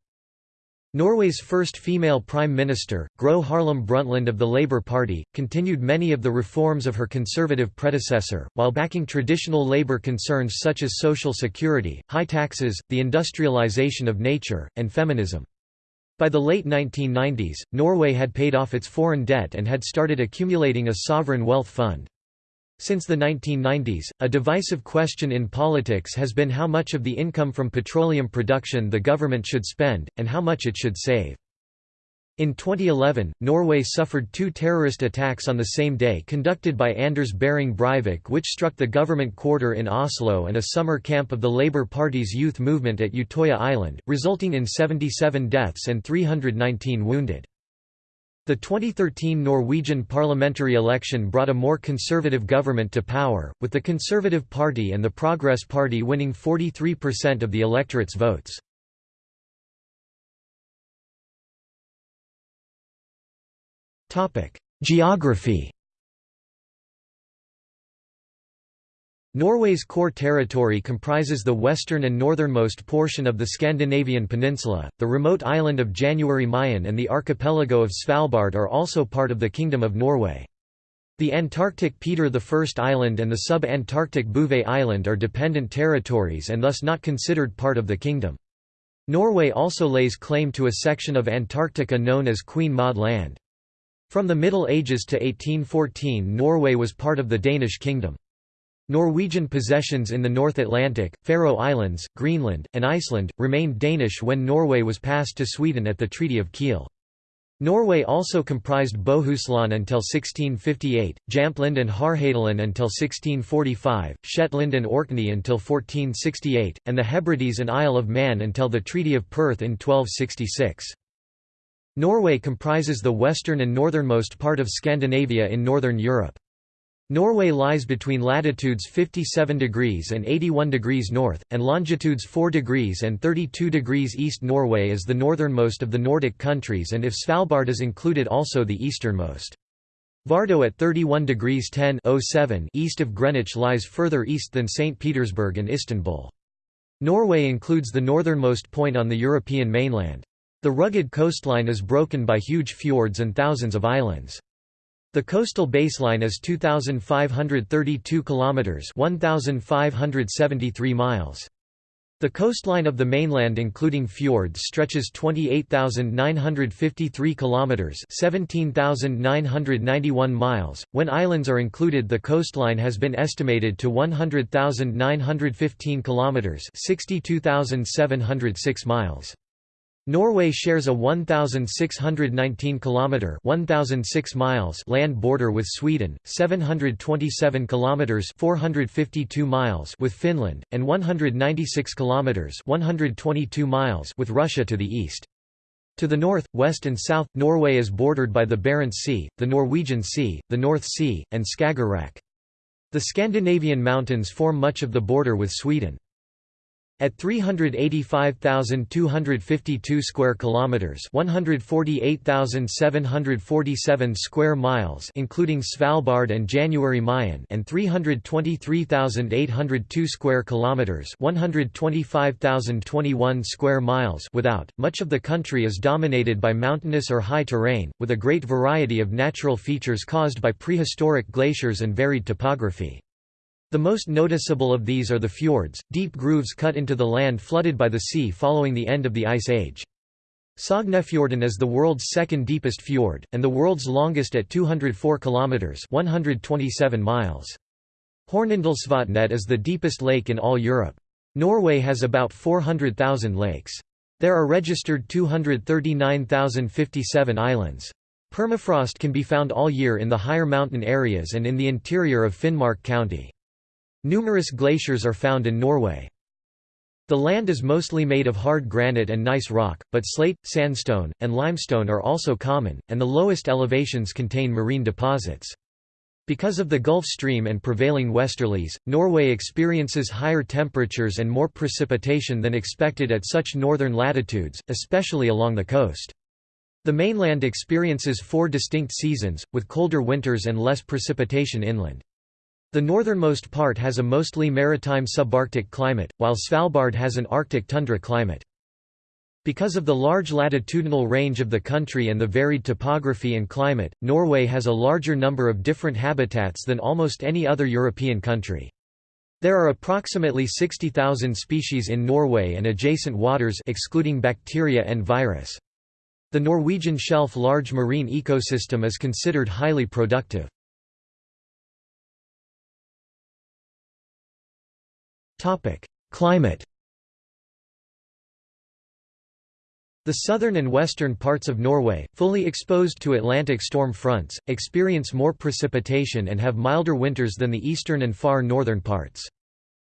Norway's first female prime minister, Gro Harlem Brundtland of the Labour Party, continued many of the reforms of her conservative predecessor, while backing traditional labour concerns such as social security, high taxes, the industrialisation of nature, and feminism. By the late 1990s, Norway had paid off its foreign debt and had started accumulating a sovereign wealth fund. Since the 1990s, a divisive question in politics has been how much of the income from petroleum production the government should spend, and how much it should save. In 2011, Norway suffered two terrorist attacks on the same day conducted by Anders Behring Breivik which struck the government quarter in Oslo and a summer camp of the Labour Party's youth movement at Utøya Island, resulting in 77 deaths and 319 wounded. The 2013 Norwegian parliamentary election brought a more conservative government to power, with the Conservative Party and the Progress Party winning 43% of the electorate's votes. Geography Norway's core territory comprises the western and northernmost portion of the Scandinavian peninsula, the remote island of January Mayen and the archipelago of Svalbard are also part of the Kingdom of Norway. The Antarctic Peter I Island and the sub-Antarctic Bouvet Island are dependent territories and thus not considered part of the kingdom. Norway also lays claim to a section of Antarctica known as Queen Maud Land. From the Middle Ages to 1814 Norway was part of the Danish kingdom. Norwegian possessions in the North Atlantic, Faroe Islands, Greenland, and Iceland, remained Danish when Norway was passed to Sweden at the Treaty of Kiel. Norway also comprised Bohuslän until 1658, Jamtland and Härjedalen until 1645, Shetland and Orkney until 1468, and the Hebrides and Isle of Man until the Treaty of Perth in 1266. Norway comprises the western and northernmost part of Scandinavia in northern Europe. Norway lies between latitudes 57 degrees and 81 degrees north, and longitudes 4 degrees and 32 degrees east. Norway is the northernmost of the Nordic countries and if Svalbard is included also the easternmost. Vardø at 31 degrees 10 east of Greenwich lies further east than St. Petersburg and Istanbul. Norway includes the northernmost point on the European mainland. The rugged coastline is broken by huge fjords and thousands of islands. The coastal baseline is 2532 kilometers, 1573 miles. The coastline of the mainland including fjords stretches 28,953 kilometers, 17,991 miles. When islands are included, the coastline has been estimated to 100,915 kilometers, 62,706 miles. Norway shares a 1619 kilometer 1006 miles land border with Sweden, 727 kilometers 452 miles with Finland, and 196 kilometers 122 miles with Russia to the east. To the north, west and south, Norway is bordered by the Barents Sea, the Norwegian Sea, the North Sea, and Skagerrak. The Scandinavian mountains form much of the border with Sweden. At 385,252 square kilometers, 148,747 square miles, including Svalbard and January Mayen, and 323,802 square kilometers, 125,021 square miles without, much of the country is dominated by mountainous or high terrain, with a great variety of natural features caused by prehistoric glaciers and varied topography. The most noticeable of these are the fjords, deep grooves cut into the land flooded by the sea following the end of the Ice Age. Sognefjorden is the world's second deepest fjord, and the world's longest at 204 kilometers (127 miles). Hornindalsvatnet is the deepest lake in all Europe. Norway has about 400,000 lakes. There are registered 239,057 islands. Permafrost can be found all year in the higher mountain areas and in the interior of Finnmark County. Numerous glaciers are found in Norway. The land is mostly made of hard granite and gneiss rock, but slate, sandstone, and limestone are also common, and the lowest elevations contain marine deposits. Because of the Gulf Stream and prevailing westerlies, Norway experiences higher temperatures and more precipitation than expected at such northern latitudes, especially along the coast. The mainland experiences four distinct seasons, with colder winters and less precipitation inland. The northernmost part has a mostly maritime subarctic climate, while Svalbard has an Arctic tundra climate. Because of the large latitudinal range of the country and the varied topography and climate, Norway has a larger number of different habitats than almost any other European country. There are approximately 60,000 species in Norway and adjacent waters excluding bacteria and virus. The Norwegian shelf large marine ecosystem is considered highly productive. Climate The southern and western parts of Norway, fully exposed to Atlantic storm fronts, experience more precipitation and have milder winters than the eastern and far northern parts.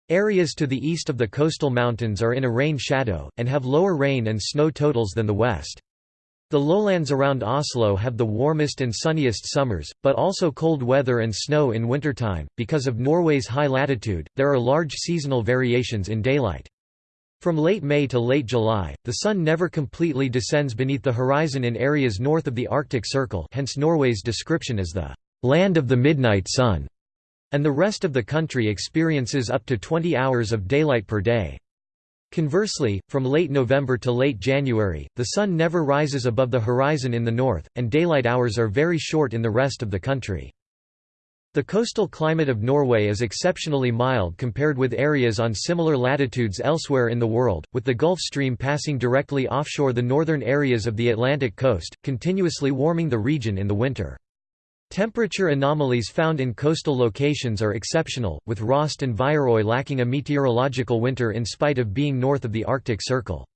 Areas to the east of the coastal mountains are in a rain shadow, and have lower rain and snow totals than the west. The lowlands around Oslo have the warmest and sunniest summers, but also cold weather and snow in wintertime. Because of Norway's high latitude, there are large seasonal variations in daylight. From late May to late July, the sun never completely descends beneath the horizon in areas north of the Arctic Circle hence Norway's description as the «land of the midnight sun», and the rest of the country experiences up to 20 hours of daylight per day. Conversely, from late November to late January, the sun never rises above the horizon in the north, and daylight hours are very short in the rest of the country. The coastal climate of Norway is exceptionally mild compared with areas on similar latitudes elsewhere in the world, with the Gulf Stream passing directly offshore the northern areas of the Atlantic coast, continuously warming the region in the winter. Temperature anomalies found in coastal locations are exceptional, with Røst and Viðareiði lacking a meteorological winter in spite of being north of the Arctic Circle.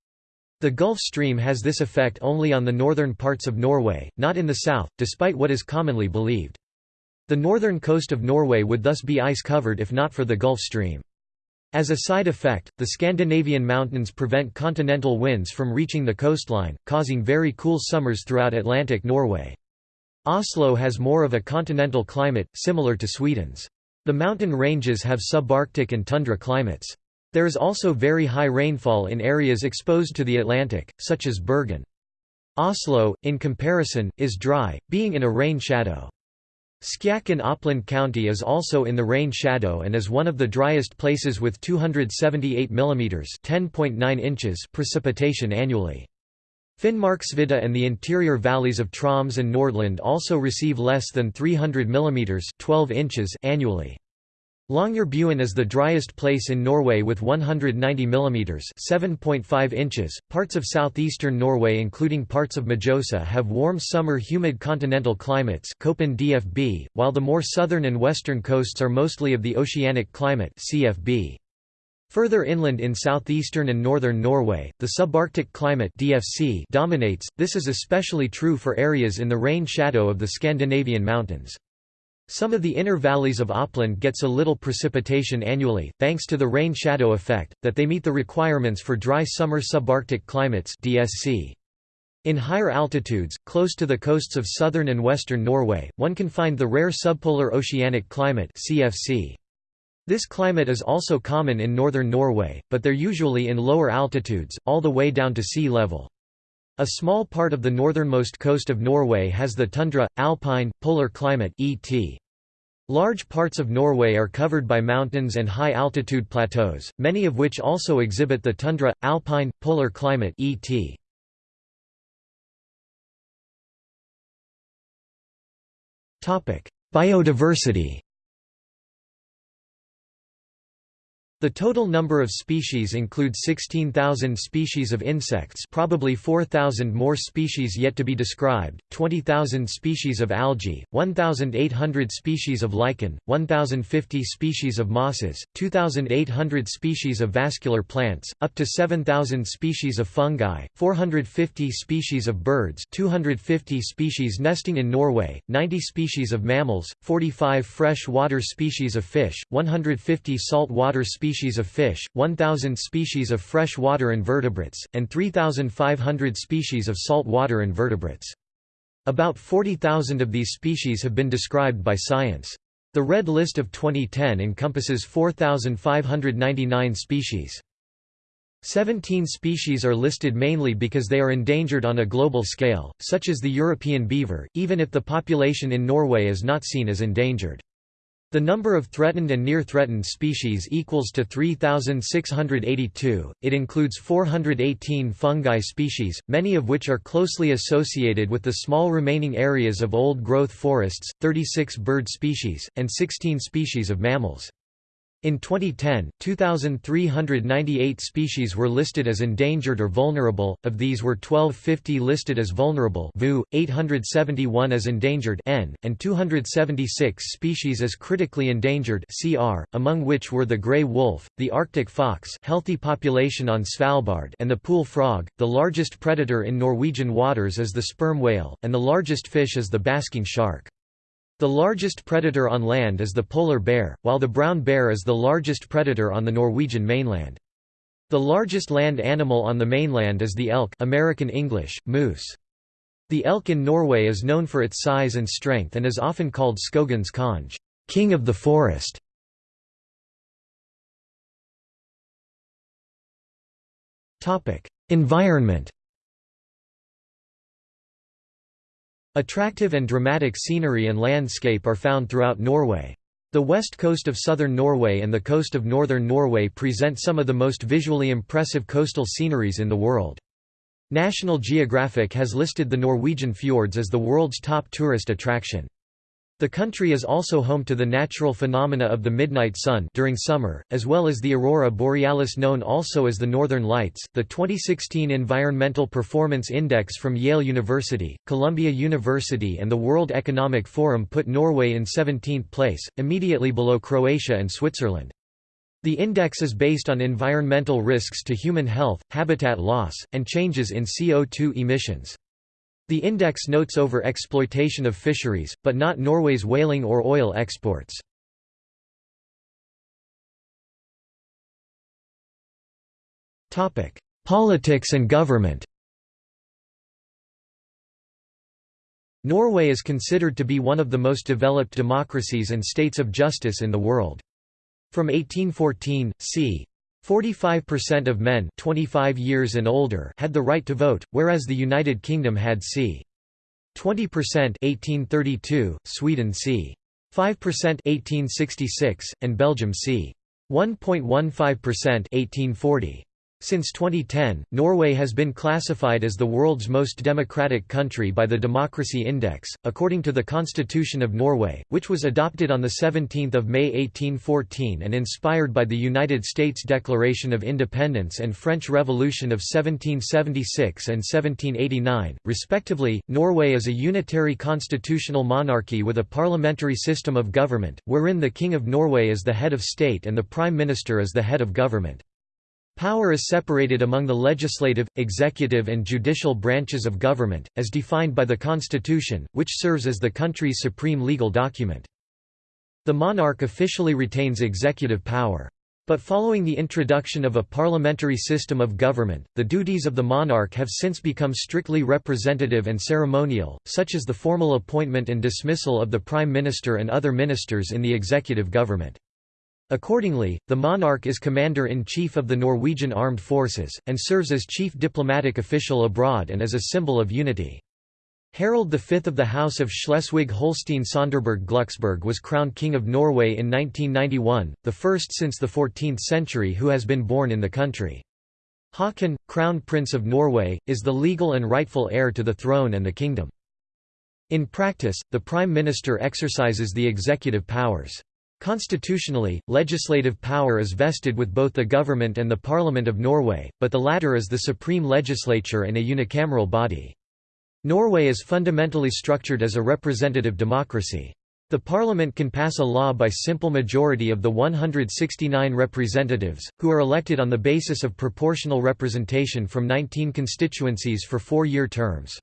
The Gulf Stream has this effect only on the northern parts of Norway, not in the south, despite what is commonly believed. The northern coast of Norway would thus be ice-covered if not for the Gulf Stream. As a side effect, the Scandinavian mountains prevent continental winds from reaching the coastline, causing very cool summers throughout Atlantic Norway. Oslo has more of a continental climate, similar to Sweden's. The mountain ranges have subarctic and tundra climates. There is also very high rainfall in areas exposed to the Atlantic, such as Bergen. Oslo, in comparison, is dry, being in a rain shadow. Skjåk in Oppland County is also in the rain shadow and is one of the driest places with 278 mm (10.9 inches) precipitation annually. Finnmarksvidda and the interior valleys of Troms and Nordland also receive less than 300 mm 12 inches annually. Longyearbyen is the driest place in Norway with 190 mm 7.5 inches. Parts of southeastern Norway including parts of Mjøsa have warm summer humid continental climates Köppen DFB, while the more southern and western coasts are mostly of the oceanic climate CFB. Further inland in southeastern and northern Norway, the subarctic climate DFC dominates, this is especially true for areas in the rain shadow of the Scandinavian mountains. Some of the inner valleys of Oppland gets a little precipitation annually, thanks to the rain shadow effect, that they meet the requirements for dry summer subarctic climates DSC. In higher altitudes, close to the coasts of southern and western Norway, one can find the rare subpolar oceanic climate CFC. This climate is also common in northern Norway, but they're usually in lower altitudes, all the way down to sea level. A small part of the northernmost coast of Norway has the tundra, alpine, polar climate ET. Large parts of Norway are covered by mountains and high-altitude plateaus, many of which also exhibit the tundra, alpine, polar climate ET. Biodiversity The total number of species include 16,000 species of insects probably 4,000 more species yet to be described, 20,000 species of algae, 1,800 species of lichen, 1,050 species of mosses, 2,800 species of vascular plants, up to 7,000 species of fungi, 450 species of birds 250 species nesting in Norway, 90 species of mammals, 45 fresh water species of fish, 150 salt water species species of fish, 1,000 species of fresh-water invertebrates, and 3,500 species of salt-water invertebrates. About 40,000 of these species have been described by science. The Red List of 2010 encompasses 4,599 species. 17 species are listed mainly because they are endangered on a global scale, such as the European beaver, even if the population in Norway is not seen as endangered. The number of threatened and near-threatened species equals to 3,682. It includes 418 fungi species, many of which are closely associated with the small remaining areas of old-growth forests, 36 bird species, and 16 species of mammals. In 2010, 2,398 species were listed as endangered or vulnerable, of these were 1250 listed as vulnerable VU, 871 as endangered N, and 276 species as critically endangered CR, among which were the grey wolf, the Arctic fox healthy population on Svalbard and the pool frog. The largest predator in Norwegian waters is the sperm whale, and the largest fish is the basking shark. The largest predator on land is the polar bear, while the brown bear is the largest predator on the Norwegian mainland. The largest land animal on the mainland is the elk American English, moose. The elk in Norway is known for its size and strength and is often called Skogens konge king of the forest". Environment Attractive and dramatic scenery and landscape are found throughout Norway. The west coast of southern Norway and the coast of northern Norway present some of the most visually impressive coastal sceneries in the world. National Geographic has listed the Norwegian fjords as the world's top tourist attraction. The country is also home to the natural phenomena of the midnight sun during summer, as well as the aurora borealis known also as the northern lights. The 2016 Environmental Performance Index from Yale University, Columbia University and the World Economic Forum put Norway in 17th place, immediately below Croatia and Switzerland. The index is based on environmental risks to human health, habitat loss, and changes in CO2 emissions. The index notes over-exploitation of fisheries, but not Norway's whaling or oil exports. Politics and government Norway is considered to be one of the most developed democracies and states of justice in the world. From 1814, c. 45% of men 25 years and older had the right to vote, whereas the United Kingdom had c. 20% 1832, Sweden c. 5% 1866, and Belgium c. 1.15% 1840. Since 2010, Norway has been classified as the world's most democratic country by the Democracy Index, according to the Constitution of Norway, which was adopted on 17 May 1814 and inspired by the United States Declaration of Independence and French Revolution of 1776 and 1789, respectively. Norway is a unitary constitutional monarchy with a parliamentary system of government, wherein the King of Norway is the head of state and the Prime Minister is the head of government. Power is separated among the legislative, executive and judicial branches of government, as defined by the Constitution, which serves as the country's supreme legal document. The monarch officially retains executive power. But following the introduction of a parliamentary system of government, the duties of the monarch have since become strictly representative and ceremonial, such as the formal appointment and dismissal of the prime minister and other ministers in the executive government. Accordingly, the monarch is commander-in-chief of the Norwegian armed forces, and serves as chief diplomatic official abroad and as a symbol of unity. Harald V of the House of Schleswig-Holstein-Sonderburg-Glucksburg was crowned King of Norway in 1991, the first since the 14th century who has been born in the country. Haakon, Crown Prince of Norway, is the legal and rightful heir to the throne and the kingdom. In practice, the Prime Minister exercises the executive powers. Constitutionally, legislative power is vested with both the government and the Parliament of Norway, but the latter is the supreme legislature and a unicameral body. Norway is fundamentally structured as a representative democracy. The parliament can pass a law by simple majority of the 169 representatives, who are elected on the basis of proportional representation from 19 constituencies for four-year terms.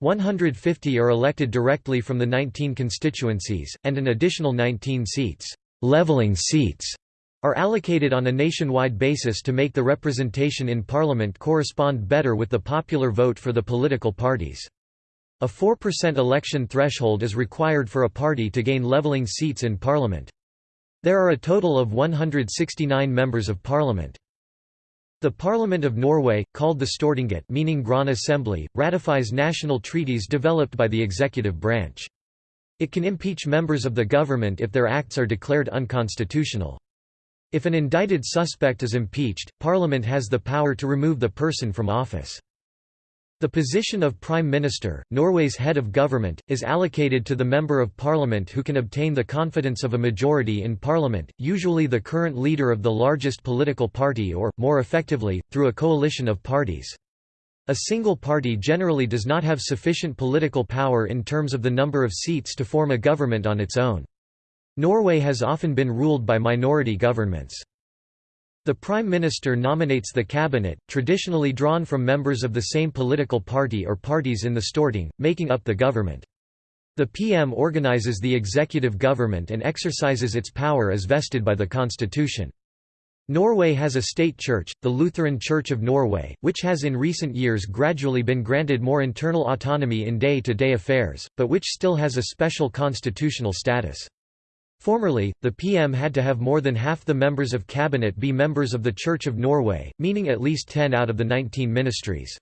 150 are elected directly from the 19 constituencies, and an additional 19 seats, leveling seats, are allocated on a nationwide basis to make the representation in parliament correspond better with the popular vote for the political parties. A 4% election threshold is required for a party to gain leveling seats in parliament. There are a total of 169 members of parliament. The Parliament of Norway, called the Stortinget meaning Grand Assembly, ratifies national treaties developed by the executive branch. It can impeach members of the government if their acts are declared unconstitutional. If an indicted suspect is impeached, Parliament has the power to remove the person from office. The position of Prime Minister, Norway's head of government, is allocated to the Member of Parliament who can obtain the confidence of a majority in Parliament, usually the current leader of the largest political party or, more effectively, through a coalition of parties. A single party generally does not have sufficient political power in terms of the number of seats to form a government on its own. Norway has often been ruled by minority governments. The Prime Minister nominates the cabinet, traditionally drawn from members of the same political party or parties in the Storting, making up the government. The PM organizes the executive government and exercises its power as vested by the constitution. Norway has a state church, the Lutheran Church of Norway, which has in recent years gradually been granted more internal autonomy in day-to-day -day affairs, but which still has a special constitutional status. Formerly, the PM had to have more than half the members of cabinet be members of the Church of Norway, meaning at least 10 out of the 19 ministries.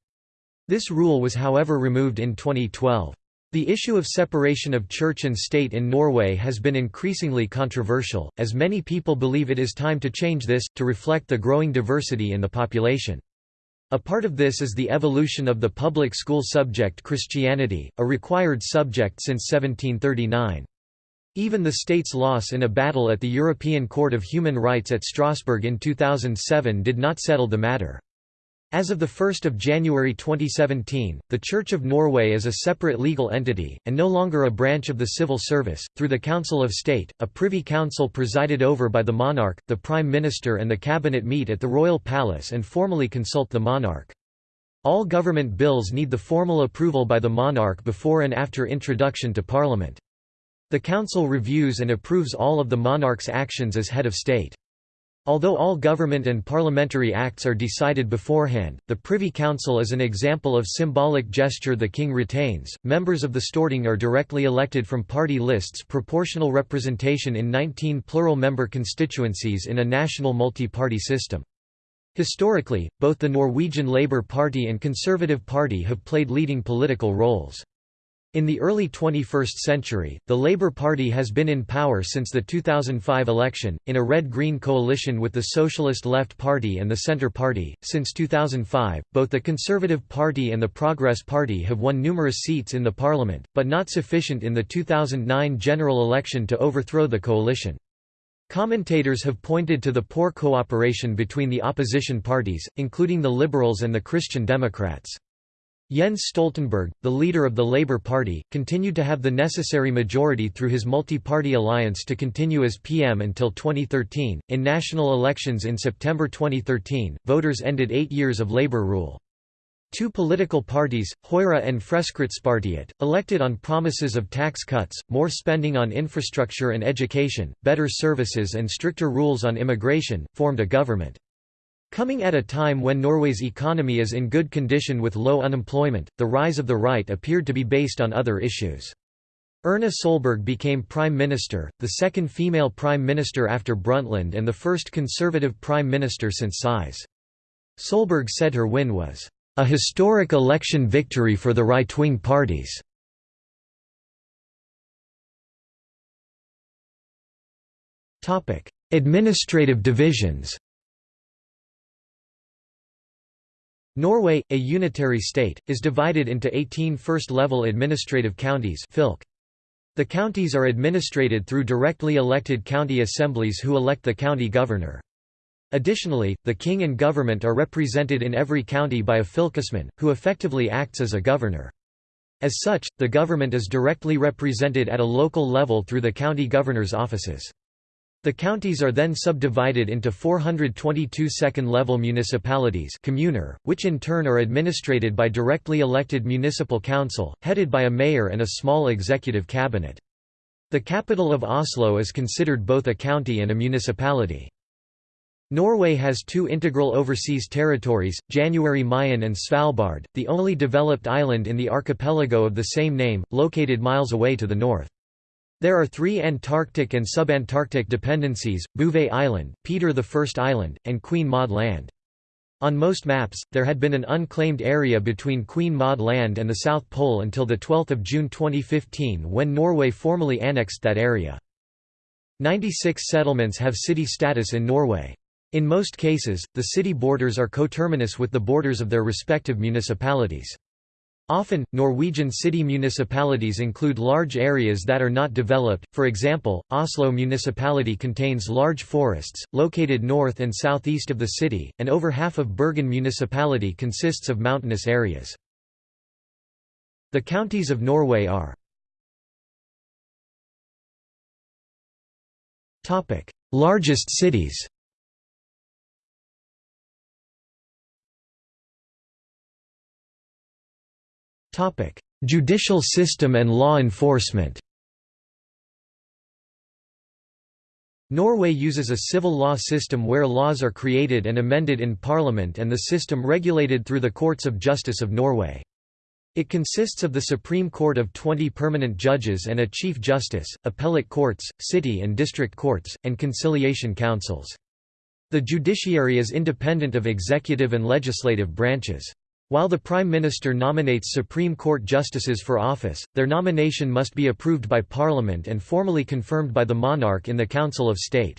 This rule was however removed in 2012. The issue of separation of church and state in Norway has been increasingly controversial, as many people believe it is time to change this, to reflect the growing diversity in the population. A part of this is the evolution of the public school subject Christianity, a required subject since 1739. Even the state's loss in a battle at the European Court of Human Rights at Strasbourg in 2007 did not settle the matter. As of 1 January 2017, the Church of Norway is a separate legal entity, and no longer a branch of the civil service. Through the Council of State, a privy council presided over by the monarch, the prime minister, and the cabinet meet at the royal palace and formally consult the monarch. All government bills need the formal approval by the monarch before and after introduction to parliament. The Council reviews and approves all of the monarch's actions as head of state. Although all government and parliamentary acts are decided beforehand, the Privy Council is an example of symbolic gesture the king retains. Members of the Storting are directly elected from party lists proportional representation in 19 plural member constituencies in a national multi-party system. Historically, both the Norwegian Labour Party and Conservative Party have played leading political roles. In the early 21st century, the Labour Party has been in power since the 2005 election, in a red-green coalition with the Socialist Left Party and the Centre Party. Since 2005, both the Conservative Party and the Progress Party have won numerous seats in the parliament, but not sufficient in the 2009 general election to overthrow the coalition. Commentators have pointed to the poor cooperation between the opposition parties, including the Liberals and the Christian Democrats. Jens Stoltenberg, the leader of the Labour Party, continued to have the necessary majority through his multi-party alliance to continue as PM until 2013. In national elections in September 2013, voters ended 8 years of Labour rule. Two political parties, Høyre and Fremskrittspartiet, elected on promises of tax cuts, more spending on infrastructure and education, better services and stricter rules on immigration, formed a government. Coming at a time when Norway's economy is in good condition with low unemployment, the rise of the right appeared to be based on other issues. Erna Solberg became Prime Minister, the second female Prime Minister after Brundtland and the first Conservative Prime Minister since Syse. Solberg said her win was, "...a historic election victory for the right-wing parties." Administrative divisions Norway, a unitary state, is divided into 18 first-level administrative counties. The counties are administrated through directly elected county assemblies who elect the county governor. Additionally, the king and government are represented in every county by a fylkesmann, who effectively acts as a governor. As such, the government is directly represented at a local level through the county governor's offices. The counties are then subdivided into 422 second-level municipalities kommuner, which in turn are administrated by directly elected municipal council, headed by a mayor and a small executive cabinet. The capital of Oslo is considered both a county and a municipality. Norway has two integral overseas territories, January Mayen and Svalbard, the only developed island in the archipelago of the same name, located miles away to the north. There are three Antarctic and subantarctic dependencies, Bouvet Island, Peter I Island, and Queen Maud Land. On most maps, there had been an unclaimed area between Queen Maud Land and the South Pole until 12 June 2015 when Norway formally annexed that area. 96 settlements have city status in Norway. In most cases, the city borders are coterminous with the borders of their respective municipalities. Often, Norwegian city municipalities include large areas that are not developed, for example, Oslo municipality contains large forests, located north and southeast of the city, and over half of Bergen municipality consists of mountainous areas. The counties of Norway are Largest cities Topic: Judicial system and law enforcement. Norway uses a civil law system where laws are created and amended in parliament and the system regulated through the Courts of Justice of Norway. It consists of the Supreme Court of 20 permanent judges and a Chief Justice, appellate courts, city and district courts, and conciliation councils. The judiciary is independent of executive and legislative branches. While the Prime Minister nominates Supreme Court justices for office, their nomination must be approved by Parliament and formally confirmed by the monarch in the Council of State.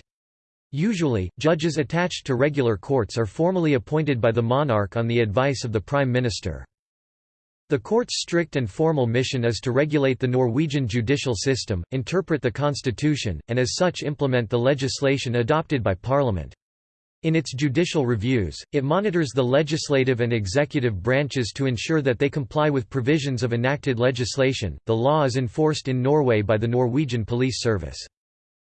Usually, judges attached to regular courts are formally appointed by the monarch on the advice of the Prime Minister. The court's strict and formal mission is to regulate the Norwegian judicial system, interpret the constitution, and as such implement the legislation adopted by Parliament. In its judicial reviews, it monitors the legislative and executive branches to ensure that they comply with provisions of enacted legislation. The law is enforced in Norway by the Norwegian Police Service.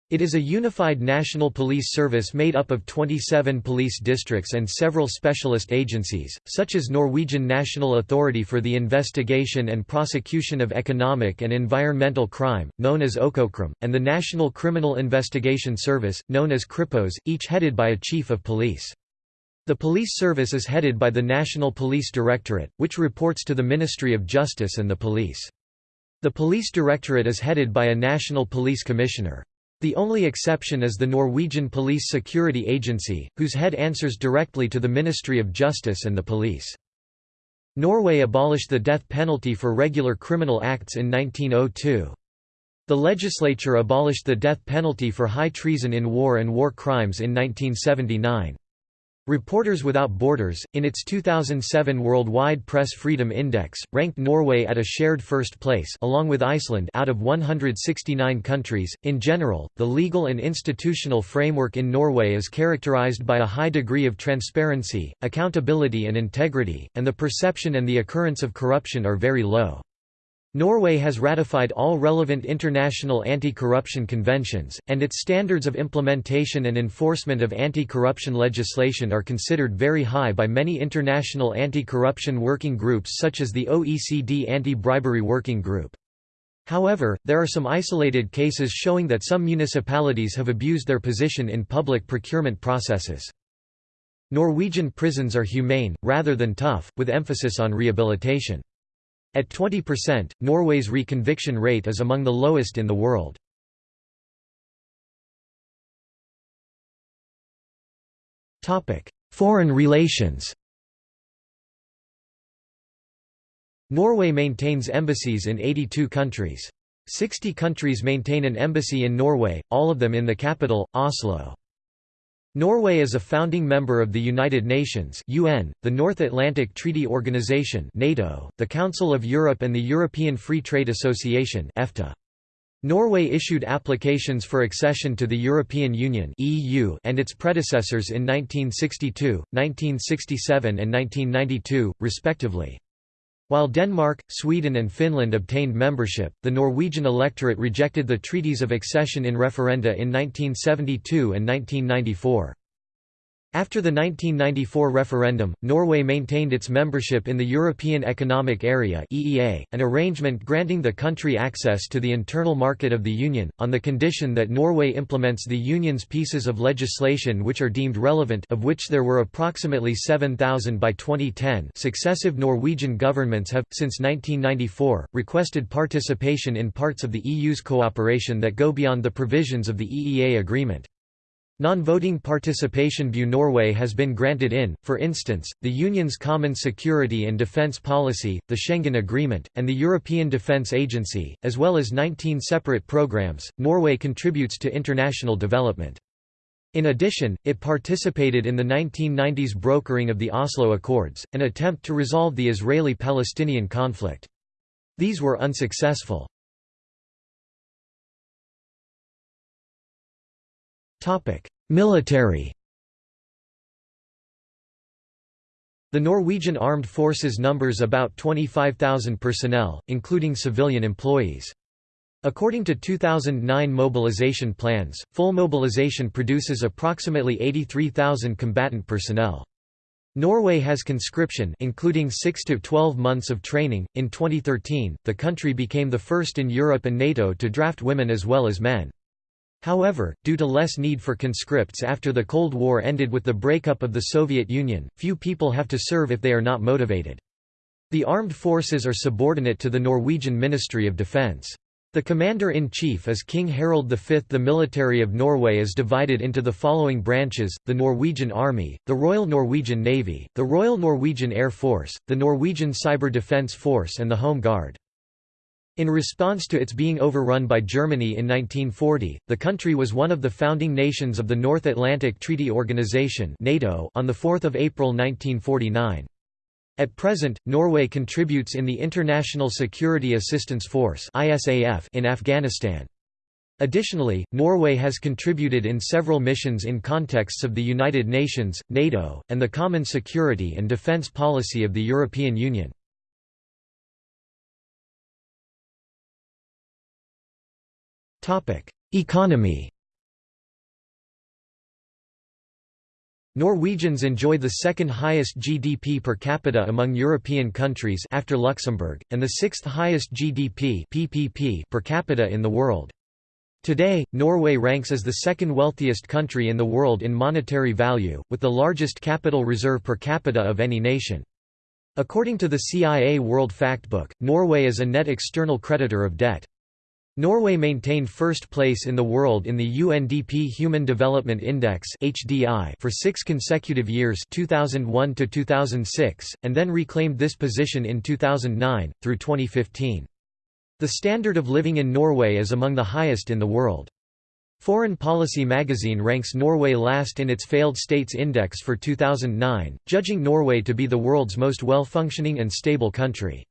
It is a unified national police service made up of 27 police districts and several specialist agencies, such as Norwegian National Authority for the Investigation and Prosecution of Economic and Environmental Crime, known as Økokrim, and the National Criminal Investigation Service, known as Kripos, each headed by a chief of police. The police service is headed by the National Police Directorate, which reports to the Ministry of Justice and the police. The Police Directorate is headed by a National Police Commissioner. The only exception is the Norwegian Police Security Agency, whose head answers directly to the Ministry of Justice and the police. Norway abolished the death penalty for regular criminal acts in 1902. The legislature abolished the death penalty for high treason in war and war crimes in 1979. Reporters Without Borders, in its 2007 Worldwide Press Freedom Index, ranked Norway at a shared first place along with Iceland out of 169 countries. In general, the legal and institutional framework in Norway is characterized by a high degree of transparency, accountability and integrity, and the perception and the occurrence of corruption are very low. Norway has ratified all relevant international anti-corruption conventions, and its standards of implementation and enforcement of anti-corruption legislation are considered very high by many international anti-corruption working groups such as the OECD Anti-Bribery Working Group. However, there are some isolated cases showing that some municipalities have abused their position in public procurement processes. Norwegian prisons are humane, rather than tough, with emphasis on rehabilitation. At 20%, Norway's reconviction rate is among the lowest in the world. Foreign relations Norway maintains embassies in 82 countries. 60 countries maintain an embassy in Norway, all of them in the capital, Oslo. Norway is a founding member of the United Nations UN, the North Atlantic Treaty Organization NATO, the Council of Europe and the European Free Trade Association EFTA. Norway issued applications for accession to the European Union (EU) and its predecessors in 1962, 1967 and 1992, respectively. While Denmark, Sweden and Finland obtained membership, the Norwegian electorate rejected the treaties of accession in referenda in 1972 and 1994. After the 1994 referendum, Norway maintained its membership in the European Economic Area (EEA), an arrangement granting the country access to the internal market of the Union, on the condition that Norway implements the Union's pieces of legislation which are deemed relevant of which there were approximately 7,000 by 2010 successive Norwegian governments have, since 1994, requested participation in parts of the EU's cooperation that go beyond the provisions of the EEA agreement. Non-voting participation Bu Norway has been granted in, for instance, the Union's Common Security and Defence Policy, the Schengen Agreement, and the European Defence Agency, as well as 19 separate programs. Norway contributes to international development. In addition, it participated in the 1990s brokering of the Oslo Accords, an attempt to resolve the Israeli-Palestinian conflict. These were unsuccessful. Military The Norwegian Armed Forces numbers about 25,000 personnel, including civilian employees. According to 2009 mobilization plans, full mobilization produces approximately 83,000 combatant personnel. Norway has conscription including 6 to 12 months of training. In 2013, the country became the first in Europe and NATO to draft women as well as men. However, due to less need for conscripts after the Cold War ended with the breakup of the Soviet Union, few people have to serve if they are not motivated. The armed forces are subordinate to the Norwegian Ministry of Defence. The Commander-in-Chief is King Harald V. The military of Norway is divided into the following branches, the Norwegian Army, the Royal Norwegian Navy, the Royal Norwegian Air Force, the Norwegian Cyber Defence Force and the Home Guard. In response to its being overrun by Germany in 1940, the country was one of the founding nations of the North Atlantic Treaty Organization (NATO) on the 4th of April 1949. At present, Norway contributes in the International Security Assistance Force (ISAF) in Afghanistan. Additionally, Norway has contributed in several missions in contexts of the United Nations, NATO, and the common security and defense policy of the European Union. Economy Norwegians enjoy the second highest GDP per capita among European countries after Luxembourg, and the sixth highest GDP PPP per capita in the world. Today, Norway ranks as the second wealthiest country in the world in monetary value, with the largest capital reserve per capita of any nation. According to the CIA World Factbook, Norway is a net external creditor of debt. Norway maintained first place in the world in the UNDP Human Development Index (HDI) for 6 consecutive years, 2001 to 2006, and then reclaimed this position in 2009 through 2015. The standard of living in Norway is among the highest in the world. Foreign Policy magazine ranks Norway last in its Failed States Index for 2009, judging Norway to be the world's most well-functioning and stable country.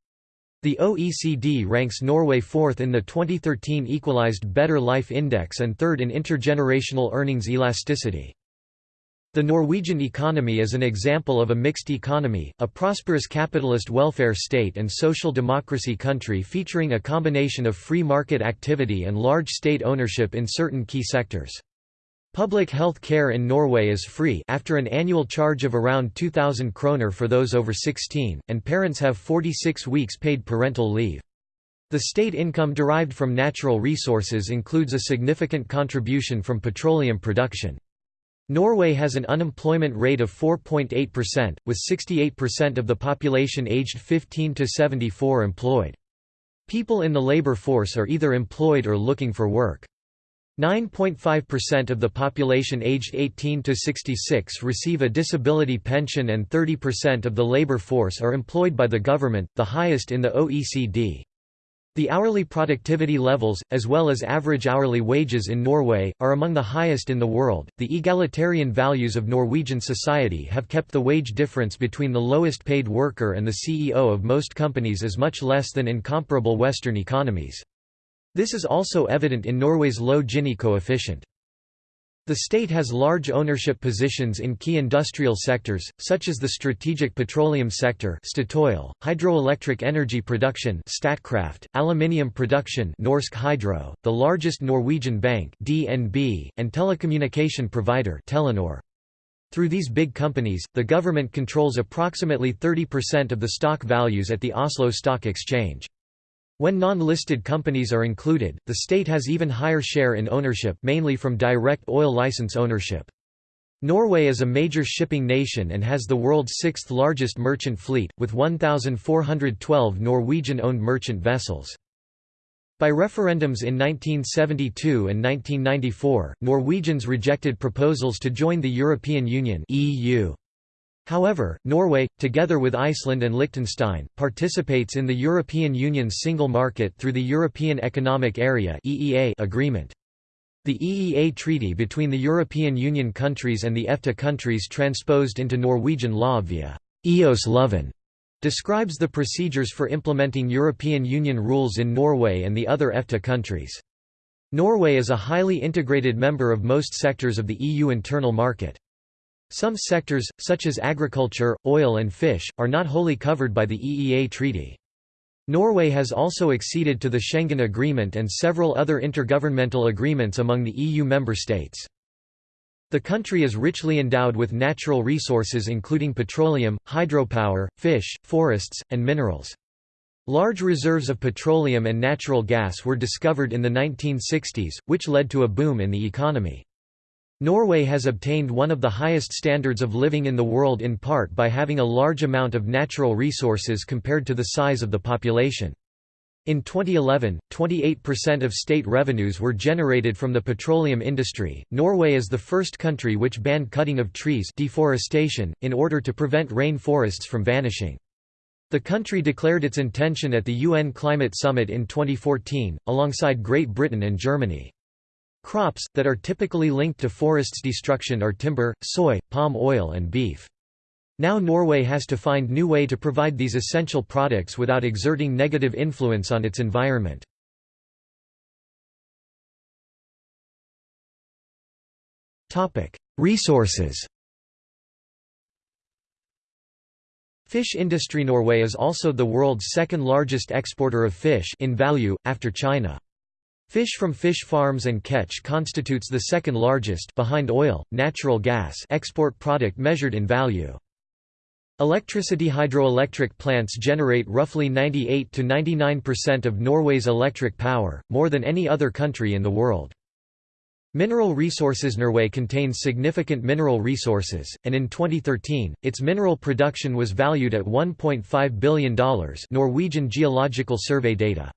The OECD ranks Norway fourth in the 2013 Equalized Better Life Index and third in intergenerational earnings elasticity. The Norwegian economy is an example of a mixed economy, a prosperous capitalist welfare state and social democracy country featuring a combination of free market activity and large state ownership in certain key sectors. Public health care in Norway is free after an annual charge of around 2,000 kroner for those over 16, and parents have 46 weeks paid parental leave. The state income derived from natural resources includes a significant contribution from petroleum production. Norway has an unemployment rate of 4.8%, with 68% of the population aged 15 to 74 employed. People in the labor force are either employed or looking for work. 9.5% of the population aged 18 to 66 receive a disability pension and 30% of the labor force are employed by the government, the highest in the OECD. The hourly productivity levels, as well as average hourly wages in Norway, are among the highest in the world. The egalitarian values of Norwegian society have kept the wage difference between the lowest paid worker and the CEO of most companies as much less than in comparable Western economies. This is also evident in Norway's low Gini coefficient. The state has large ownership positions in key industrial sectors, such as the strategic petroleum sector Statoil, hydroelectric energy production Statkraft, aluminium production Norsk Hydro, the largest Norwegian bank DNB, and telecommunication provider Telenor. Through these big companies, the government controls approximately 30% of the stock values at the Oslo Stock Exchange. When non-listed companies are included, the state has even higher share in ownership mainly from direct oil license ownership. Norway is a major shipping nation and has the world's sixth largest merchant fleet, with 1,412 Norwegian-owned merchant vessels. By referendums in 1972 and 1994, Norwegians rejected proposals to join the European Union EU. However, Norway, together with Iceland and Liechtenstein, participates in the European Union's single market through the European Economic Area agreement. The EEA treaty between the European Union countries and the EFTA countries transposed into Norwegian law via EØS-loven describes the procedures for implementing European Union rules in Norway and the other EFTA countries. Norway is a highly integrated member of most sectors of the EU internal market. Some sectors, such as agriculture, oil and fish, are not wholly covered by the EEA treaty. Norway has also acceded to the Schengen Agreement and several other intergovernmental agreements among the EU member states. The country is richly endowed with natural resources including petroleum, hydropower, fish, forests, and minerals. Large reserves of petroleum and natural gas were discovered in the 1960s, which led to a boom in the economy. Norway has obtained one of the highest standards of living in the world in part by having a large amount of natural resources compared to the size of the population. In 2011, 28% of state revenues were generated from the petroleum industry. Norway is the first country which banned cutting of trees deforestation in order to prevent rainforests from vanishing. The country declared its intention at the UN Climate Summit in 2014, alongside Great Britain and Germany. Crops, that are typically linked to forests destruction are timber, soy, palm oil and beef. Now Norway has to find new way to provide these essential products without exerting negative influence on its environment. Resources Fish industry Norway is also the world's second largest exporter of fish in value, after China. Fish from fish farms and catch constitutes the second largest behind oil, natural gas export product measured in value. Electricity hydroelectric plants generate roughly 98 to 99% of Norway's electric power, more than any other country in the world. Mineral resources Norway contains significant mineral resources, and in 2013, its mineral production was valued at $1.5 billion Norwegian Geological Survey data.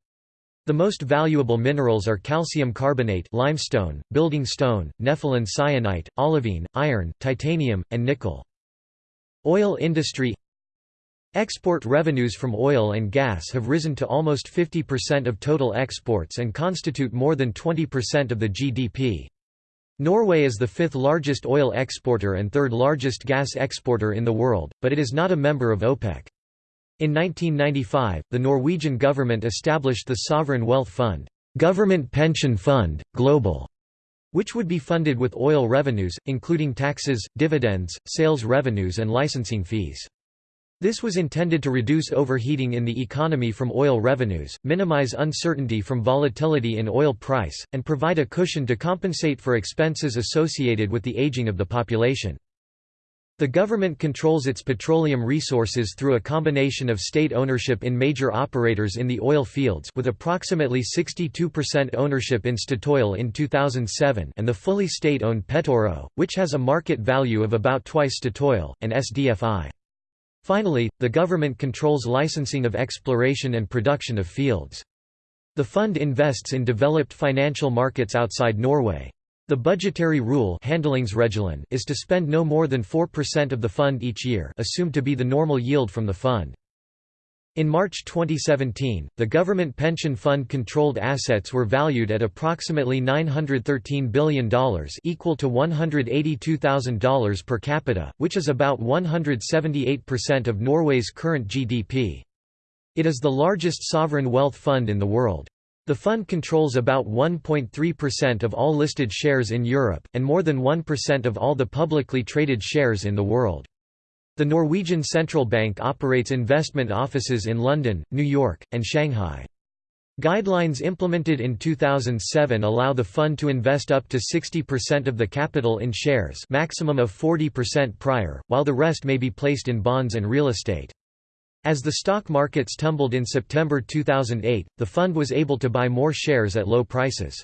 The most valuable minerals are calcium carbonate limestone, building stone, nepheline syenite, olivine, iron, titanium, and nickel. Oil industry Export revenues from oil and gas have risen to almost 50% of total exports and constitute more than 20% of the GDP. Norway is the fifth largest oil exporter and third largest gas exporter in the world, but it is not a member of OPEC. In 1995, the Norwegian government established the Sovereign Wealth Fund, Government Pension Fund, Global, which would be funded with oil revenues, including taxes, dividends, sales revenues and licensing fees. This was intended to reduce overheating in the economy from oil revenues, minimize uncertainty from volatility in oil price, and provide a cushion to compensate for expenses associated with the aging of the population. The government controls its petroleum resources through a combination of state ownership in major operators in the oil fields with approximately 62% ownership in Statoil in 2007 and the fully state-owned Petoro, which has a market value of about twice Statoil, and SDFI. Finally, the government controls licensing of exploration and production of fields. The fund invests in developed financial markets outside Norway. The budgetary rule is to spend no more than 4% of the fund each year assumed to be the normal yield from the fund. In March 2017, the government pension fund controlled assets were valued at approximately $913 billion equal to $182,000 per capita, which is about 178% of Norway's current GDP. It is the largest sovereign wealth fund in the world. The fund controls about 1.3% of all listed shares in Europe, and more than 1% of all the publicly traded shares in the world. The Norwegian Central Bank operates investment offices in London, New York, and Shanghai. Guidelines implemented in 2007 allow the fund to invest up to 60% of the capital in shares maximum of 40% prior, while the rest may be placed in bonds and real estate. As the stock markets tumbled in September 2008, the fund was able to buy more shares at low prices.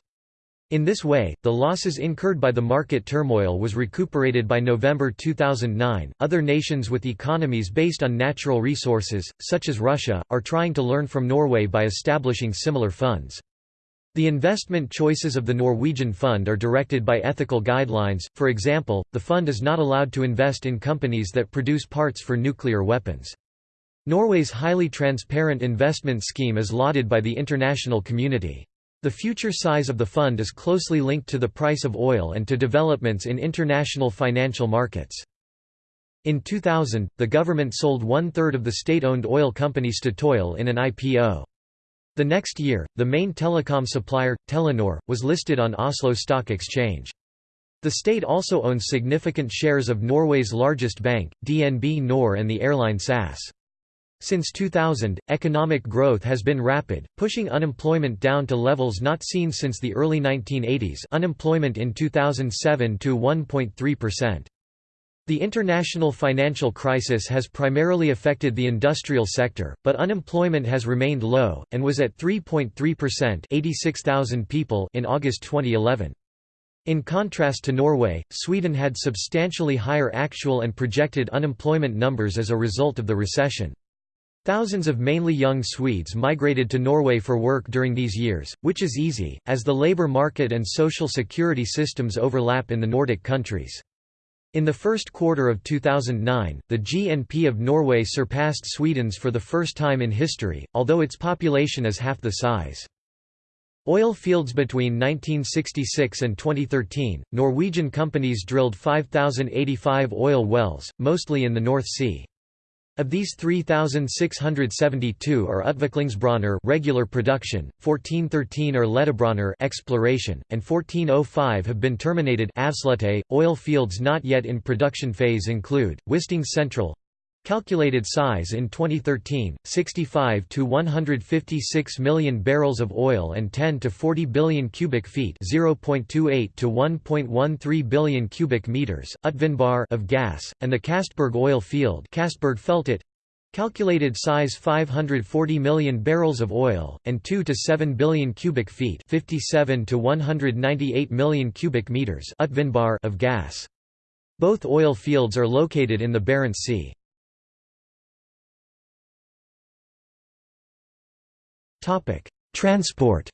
In this way, the losses incurred by the market turmoil was recuperated by November 2009. Other nations with economies based on natural resources, such as Russia, are trying to learn from Norway by establishing similar funds. The investment choices of the Norwegian fund are directed by ethical guidelines, for example, the fund is not allowed to invest in companies that produce parts for nuclear weapons. Norway's highly transparent investment scheme is lauded by the international community. The future size of the fund is closely linked to the price of oil and to developments in international financial markets. In 2000, the government sold one-third of the state-owned oil company Statoil in an IPO. The next year, the main telecom supplier, Telenor, was listed on Oslo Stock Exchange. The state also owns significant shares of Norway's largest bank, DNB Nor and the airline SAS. Since 2000, economic growth has been rapid, pushing unemployment down to levels not seen since the early 1980s unemployment in 2007 to 1.3%. The international financial crisis has primarily affected the industrial sector, but unemployment has remained low, and was at 3.3% 86,000 people in August 2011. In contrast to Norway, Sweden had substantially higher actual and projected unemployment numbers as a result of the recession. Thousands of mainly young Swedes migrated to Norway for work during these years, which is easy, as the labour market and social security systems overlap in the Nordic countries. In the first quarter of 2009, the GNP of Norway surpassed Sweden's for the first time in history, although its population is half the size. Oil fields Between 1966 and 2013, Norwegian companies drilled 5,085 oil wells, mostly in the North Sea. Of these 3,672 are Utviklingsbrønner regular production, 1413 are Letebrønner exploration, and 1405 have been terminated. Oil fields not yet in production phase include, Wisting Central Calculated size in 2013, 65 to 156 million barrels of oil and 10 to 40 billion cubic feet, 0.28 to 1.13 billion cubic meters, Utvinnbar of gas, and the Castberg oil field, Castberg Feltet, calculated size 540 million barrels of oil and 2 to 7 billion cubic feet, 57 to 198 million cubic meters, of gas. Both oil fields are located in the Barents Sea. Transport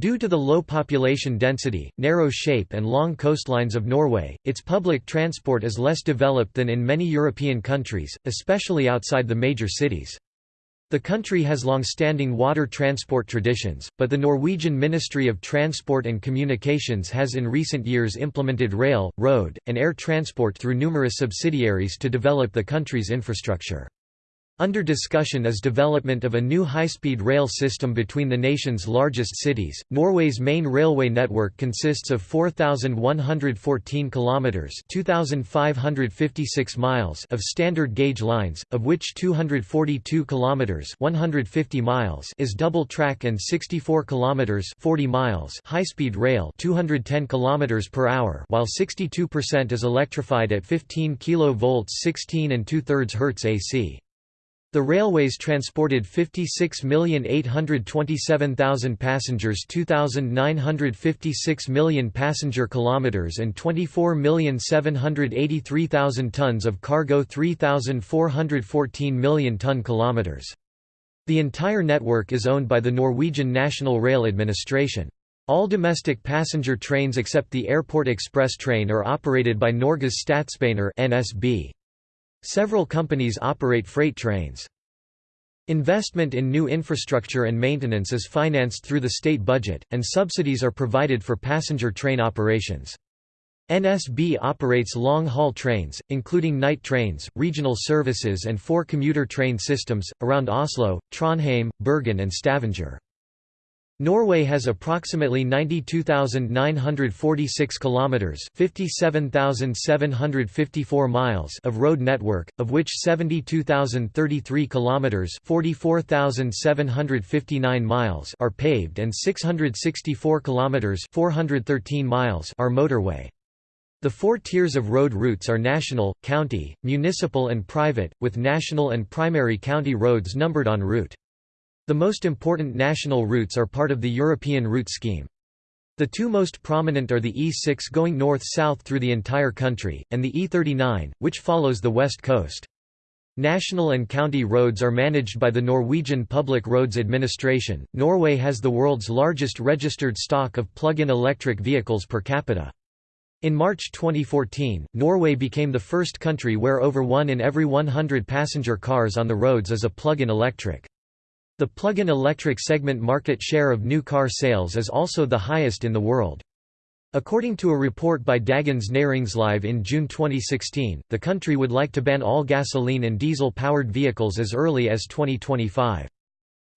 Due to the low population density, narrow shape and long coastlines of Norway, its public transport is less developed than in many European countries, especially outside the major cities. The country has long-standing water transport traditions, but the Norwegian Ministry of Transport and Communications has in recent years implemented rail, road, and air transport through numerous subsidiaries to develop the country's infrastructure. Under discussion is development of a new high-speed rail system between the nation's largest cities. Norway's main railway network consists of 4114 kilometers, 2556 miles of standard gauge lines, of which 242 kilometers, 150 miles is double track and 64 kilometers, 40 miles high-speed rail, 210 kilometers per hour, while 62% is electrified at 15 kV 16 and 2/3 Hz AC. The railways transported 56,827,000 passengers 2,956 million passenger kilometers and 24,783,000 tons of cargo 3,414 million ton kilometers. The entire network is owned by the Norwegian National Rail Administration. All domestic passenger trains except the Airport Express train are operated by Norges Statsbaner (NSB). Several companies operate freight trains. Investment in new infrastructure and maintenance is financed through the state budget, and subsidies are provided for passenger train operations. NSB operates long-haul trains, including night trains, regional services and four commuter train systems, around Oslo, Trondheim, Bergen and Stavanger. Norway has approximately 92,946 kilometers, 57,754 miles of road network, of which 72,033 kilometers, 44,759 miles are paved and 664 kilometers, 413 miles are motorway. The four tiers of road routes are national, county, municipal and private, with national and primary county roads numbered en route. The most important national routes are part of the European route scheme. The two most prominent are the E6 going north-south through the entire country, and the E39, which follows the west coast. National and county roads are managed by the Norwegian Public Roads Administration. Norway has the world's largest registered stock of plug-in electric vehicles per capita. In March 2014, Norway became the first country where over one in every 100 passenger cars on the roads is a plug-in electric. The plug-in electric segment market share of new car sales is also the highest in the world. According to a report by Dagens Næringsliv in June 2016, the country would like to ban all gasoline and diesel-powered vehicles as early as 2025.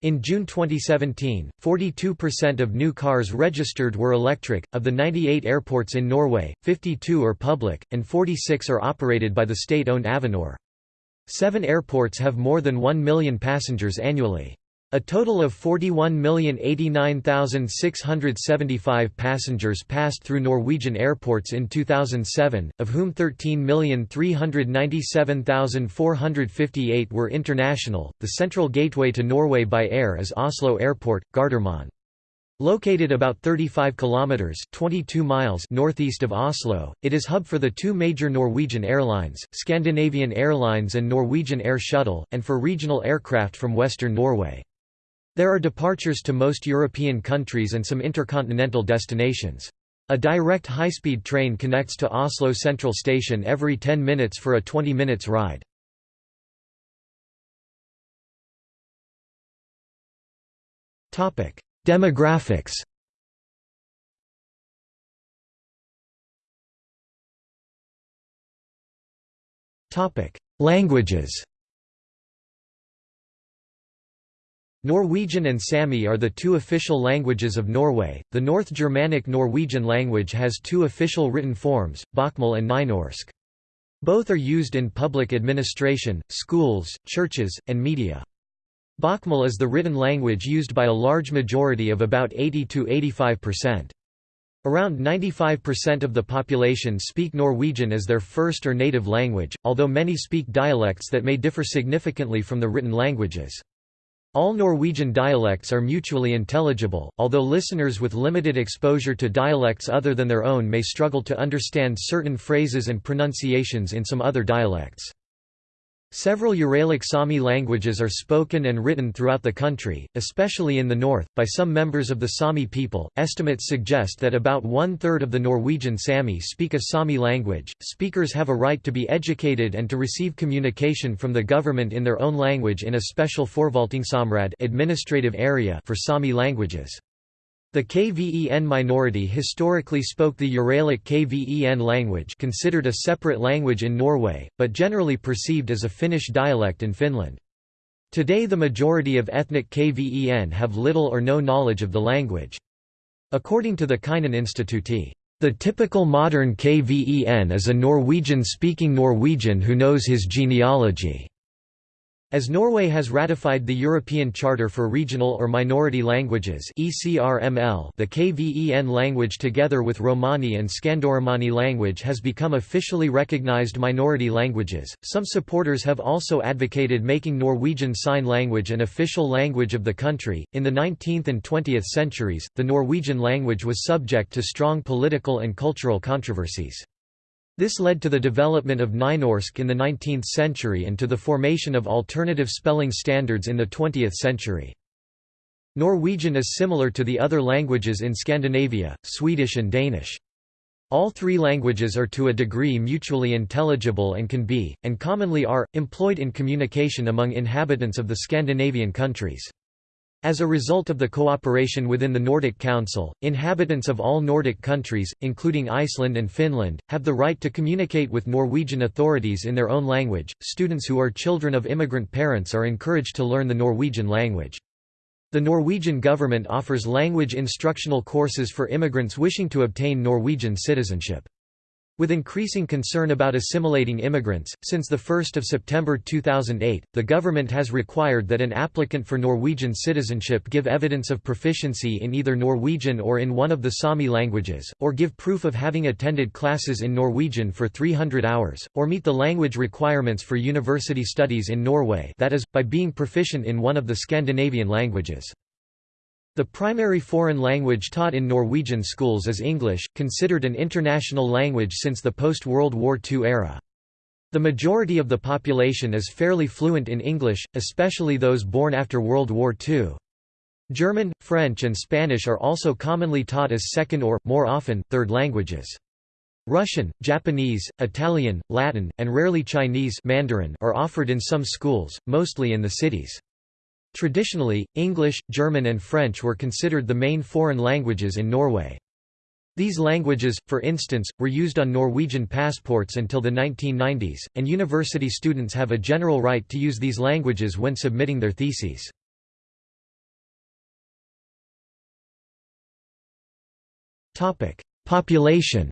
In June 2017, 42% of new cars registered were electric. Of the 98 airports in Norway, 52 are public, and 46 are operated by the state owned Avinor. Seven airports have more than 1 million passengers annually. A total of 41,089,675 passengers passed through Norwegian airports in 2007, of whom 13,397,458 were international. The central gateway to Norway by air is Oslo Airport, Gardermoen. Located about 35 kilometers (22 miles) northeast of Oslo, it is hub for the two major Norwegian airlines, Scandinavian Airlines and Norwegian Air Shuttle, and for regional aircraft from western Norway. There are departures to most European countries and some intercontinental destinations. A direct high-speed train connects to Oslo Central Station every 10 minutes for a 20 minutes ride. Demographics Languages Norwegian and Sami are the two official languages of Norway. The North Germanic Norwegian language has two official written forms, Bokmål and Nynorsk. Both are used in public administration, schools, churches, and media. Bokmål is the written language used by a large majority of about 80 to 85%. Around 95% of the population speak Norwegian as their first or native language, although many speak dialects that may differ significantly from the written languages. All Norwegian dialects are mutually intelligible, although listeners with limited exposure to dialects other than their own may struggle to understand certain phrases and pronunciations in some other dialects. Several Uralic Sami languages are spoken and written throughout the country, especially in the north, by some members of the Sami people. Estimates suggest that about one third of the Norwegian Sami speak a Sami language. Speakers have a right to be educated and to receive communication from the government in their own language in a special Forvaltningsområde administrative area for Sami languages. The KVEN minority historically spoke the Uralic KVEN language considered a separate language in Norway, but generally perceived as a Finnish dialect in Finland. Today the majority of ethnic KVEN have little or no knowledge of the language. According to the Kven Institute, the typical modern KVEN is a Norwegian-speaking Norwegian who knows his genealogy. As Norway has ratified the European Charter for Regional or Minority Languages the KVEN language together with Romani and Skandoromani language has become officially recognized minority languages. Some supporters have also advocated making Norwegian Sign Language an official language of the country. In the 19th and 20th centuries, the Norwegian language was subject to strong political and cultural controversies. This led to the development of Nynorsk in the 19th century and to the formation of alternative spelling standards in the 20th century. Norwegian is similar to the other languages in Scandinavia, Swedish and Danish. All three languages are to a degree mutually intelligible and can be, and commonly are, employed in communication among inhabitants of the Scandinavian countries. As a result of the cooperation within the Nordic Council, inhabitants of all Nordic countries, including Iceland and Finland, have the right to communicate with Norwegian authorities in their own language. Students who are children of immigrant parents are encouraged to learn the Norwegian language. The Norwegian government offers language instructional courses for immigrants wishing to obtain Norwegian citizenship. With increasing concern about assimilating immigrants, since 1 September 2008, the government has required that an applicant for Norwegian citizenship give evidence of proficiency in either Norwegian or in one of the Sami languages, or give proof of having attended classes in Norwegian for 300 hours, or meet the language requirements for university studies in Norway that is, by being proficient in one of the Scandinavian languages. The primary foreign language taught in Norwegian schools is English, considered an international language since the post-World War II era. The majority of the population is fairly fluent in English, especially those born after World War II. German, French and Spanish are also commonly taught as second or, more often, third languages. Russian, Japanese, Italian, Latin, and rarely Chinese Mandarin are offered in some schools, mostly in the cities. Traditionally, English, German and French were considered the main foreign languages in Norway. These languages, for instance, were used on Norwegian passports until the 1990s, and university students have a general right to use these languages when submitting their theses. Population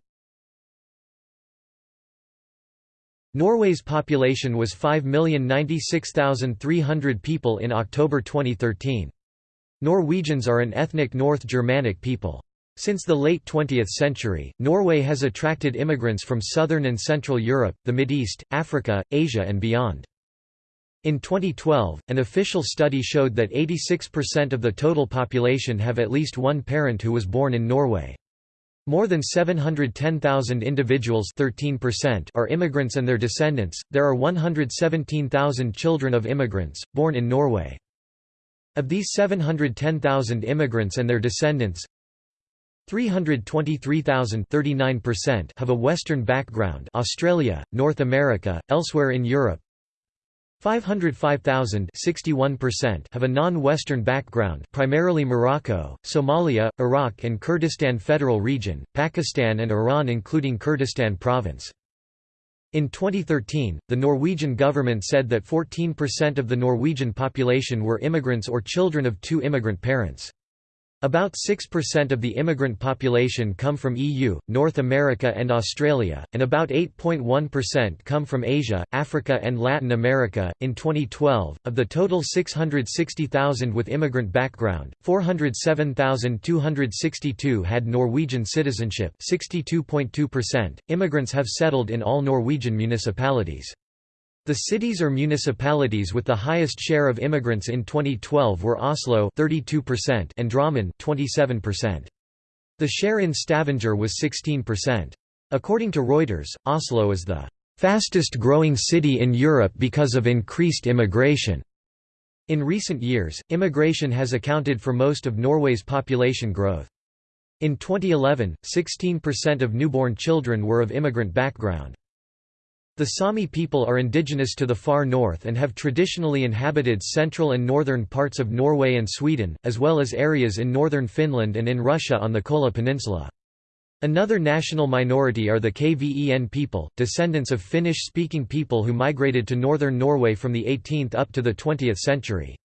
Norway's population was 5,096,300 people in October 2013. Norwegians are an ethnic North Germanic people. Since the late 20th century, Norway has attracted immigrants from southern and central Europe, the Mideast, Africa, Asia and beyond. In 2012, an official study showed that 86% of the total population have at least one parent who was born in Norway. More than 710,000 individuals 13% are immigrants and their descendants. There are 117,000 children of immigrants, born in Norway. Of these 710,000 immigrants and their descendants, 323,000 have a Western background Australia, North America, elsewhere in Europe, 505,000 have a non-Western background primarily Morocco, Somalia, Iraq and Kurdistan Federal Region, Pakistan and Iran including Kurdistan Province. In 2013, the Norwegian government said that 14% of the Norwegian population were immigrants or children of two immigrant parents. About 6% of the immigrant population come from EU, North America and Australia, and about 8.1% come from Asia, Africa and Latin America. In 2012, of the total 660,000 with immigrant background, 407,262 had Norwegian citizenship, 62.2%. Immigrants have settled in all Norwegian municipalities. The cities or municipalities with the highest share of immigrants in 2012 were Oslo 32% and Drammen 27%. The share in Stavanger was 16%. According to Reuters, Oslo is the fastest growing city in Europe because of increased immigration. In recent years, immigration has accounted for most of Norway's population growth. In 2011, 16% of newborn children were of immigrant background. The Sami people are indigenous to the far north and have traditionally inhabited central and northern parts of Norway and Sweden, as well as areas in northern Finland and in Russia on the Kola Peninsula. Another national minority are the Kven people, descendants of Finnish-speaking people who migrated to northern Norway from the 18th up to the 20th century.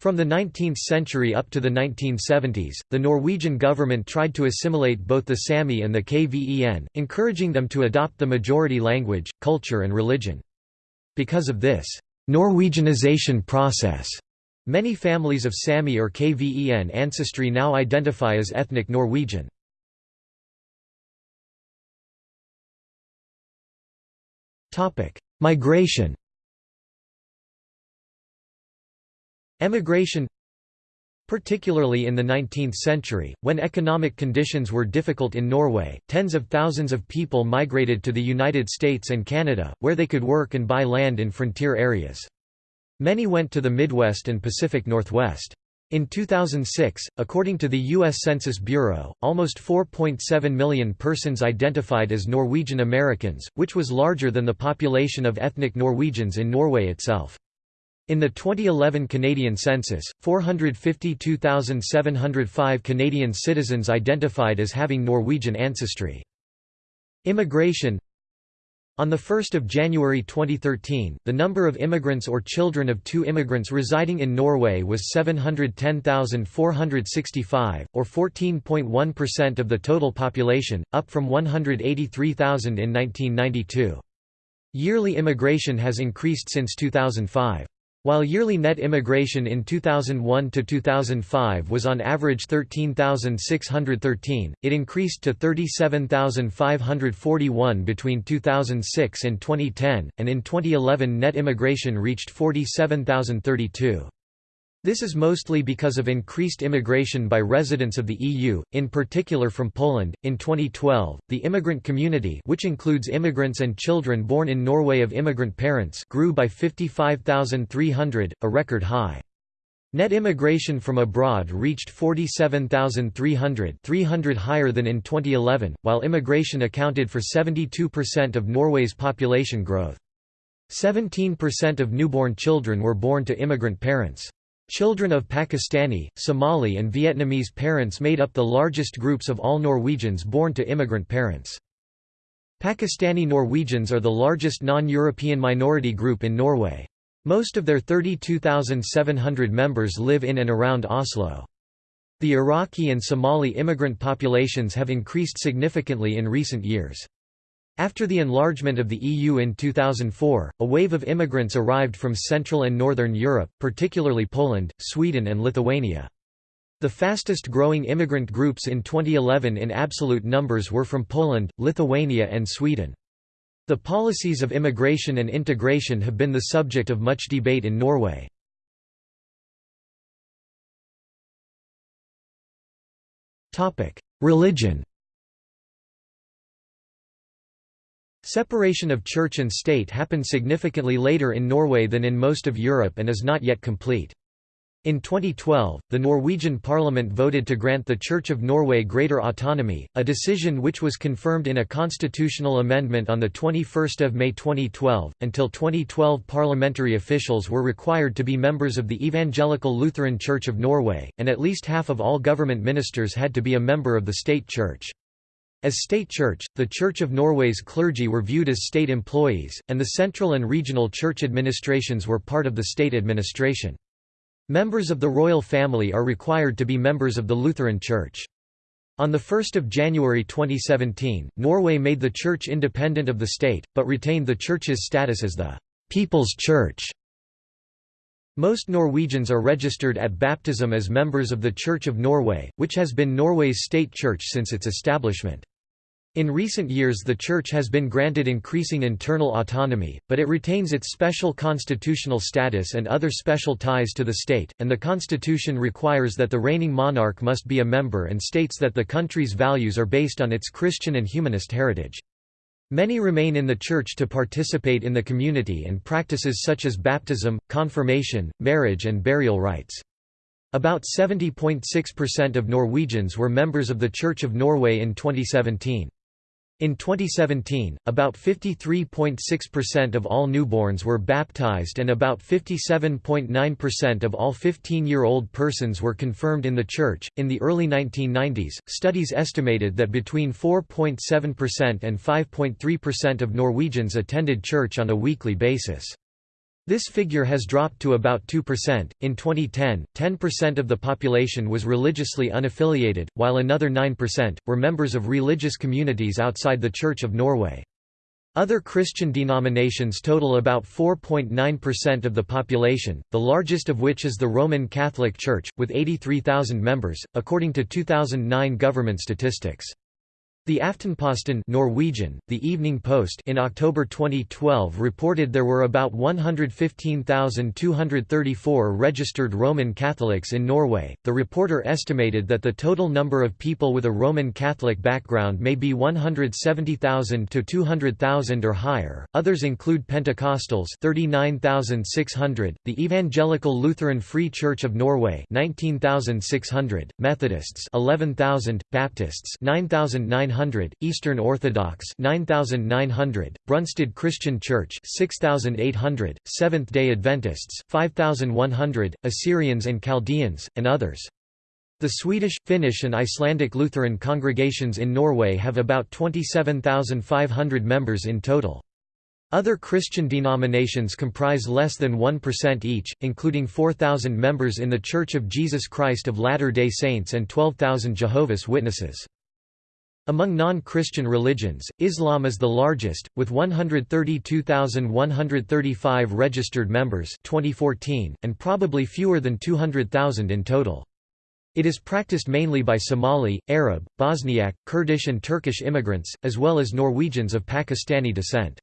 From the 19th century up to the 1970s, the Norwegian government tried to assimilate both the Sami and the Kven, encouraging them to adopt the majority language, culture and religion. Because of this Norwegianization process, many families of Sami or Kven ancestry now identify as ethnic Norwegian. Migration Emigration Particularly in the 19th century, when economic conditions were difficult in Norway, tens of thousands of people migrated to the United States and Canada, where they could work and buy land in frontier areas. Many went to the Midwest and Pacific Northwest. In 2006, according to the U.S. Census Bureau, almost 4.7 million persons identified as Norwegian Americans, which was larger than the population of ethnic Norwegians in Norway itself. In the 2011 Canadian census, 452,705 Canadian citizens identified as having Norwegian ancestry. Immigration on 1 January 2013, the number of immigrants or children of two immigrants residing in Norway was 710,465, or 14.1% of the total population, up from 183,000 in 1992. Yearly immigration has increased since 2005. While yearly net immigration in 2001 to 2005 was on average 13,613, it increased to 37,541 between 2006 and 2010, and in 2011 net immigration reached 47,032. This is mostly because of increased immigration by residents of the EU, in particular from Poland. In 2012, the immigrant community, which includes immigrants and children born in Norway of immigrant parents, grew by 55,300, a record high. Net immigration from abroad reached 47,300 300 higher than in 2011, while immigration accounted for 72% of Norway's population growth. 17% of newborn children were born to immigrant parents. Children of Pakistani, Somali and Vietnamese parents made up the largest groups of all Norwegians born to immigrant parents. Pakistani Norwegians are the largest non-European minority group in Norway. Most of their 32,700 members live in and around Oslo. The Iraqi and Somali immigrant populations have increased significantly in recent years. After the enlargement of the EU in 2004, a wave of immigrants arrived from Central and Northern Europe, particularly Poland, Sweden and Lithuania. The fastest growing immigrant groups in 2011 in absolute numbers were from Poland, Lithuania and Sweden. The policies of immigration and integration have been the subject of much debate in Norway. Religion Separation of church and state happened significantly later in Norway than in most of Europe and is not yet complete. In 2012, the Norwegian parliament voted to grant the Church of Norway greater autonomy, a decision which was confirmed in a constitutional amendment on 21 May 2012. Until 2012 parliamentary officials were required to be members of the Evangelical Lutheran Church of Norway, and at least half of all government ministers had to be a member of the state church. As state church, the Church of Norway's clergy were viewed as state employees, and the central and regional church administrations were part of the state administration. Members of the royal family are required to be members of the Lutheran Church. On 1 January 2017, Norway made the church independent of the state, but retained the church's status as the «People's Church». Most Norwegians are registered at baptism as members of the Church of Norway, which has been Norway's state church since its establishment. In recent years the Church has been granted increasing internal autonomy, but it retains its special constitutional status and other special ties to the state, and the constitution requires that the reigning monarch must be a member and states that the country's values are based on its Christian and humanist heritage. Many remain in the church to participate in the community and practices such as baptism, confirmation, marriage and burial rites. About 70.6% of Norwegians were members of the Church of Norway in 2017. In 2017, about 53.6% of all newborns were baptized and about 57.9% of all 15-year-old persons were confirmed in the church. In the early 1990s, studies estimated that between 4.7% and 5.3% of Norwegians attended church on a weekly basis. This figure has dropped to about 2%. In 2010, 10% of the population was religiously unaffiliated, while another 9% were members of religious communities outside the Church of Norway. Other Christian denominations total about 4.9% of the population, the largest of which is the Roman Catholic Church, with 83,000 members, according to 2009 government statistics. The Aftenposten Norwegian, the Evening Post in October 2012 reported there were about 115,234 registered Roman Catholics in Norway. The reporter estimated that the total number of people with a Roman Catholic background may be 170,000 to 200,000 or higher. Others include Pentecostals 39,600, the Evangelical Lutheran Free Church of Norway 19,600, Methodists 11,000, Baptists 9,900 900, Eastern Orthodox 9900, Brunstad Christian Church 6800, Seventh-day Adventists 5100, Assyrians and Chaldeans, and others. The Swedish, Finnish and Icelandic Lutheran congregations in Norway have about 27,500 members in total. Other Christian denominations comprise less than 1% each, including 4,000 members in The Church of Jesus Christ of Latter-day Saints and 12,000 Jehovah's Witnesses. Among non-Christian religions, Islam is the largest, with 132,135 registered members 2014, and probably fewer than 200,000 in total. It is practiced mainly by Somali, Arab, Bosniak, Kurdish and Turkish immigrants, as well as Norwegians of Pakistani descent.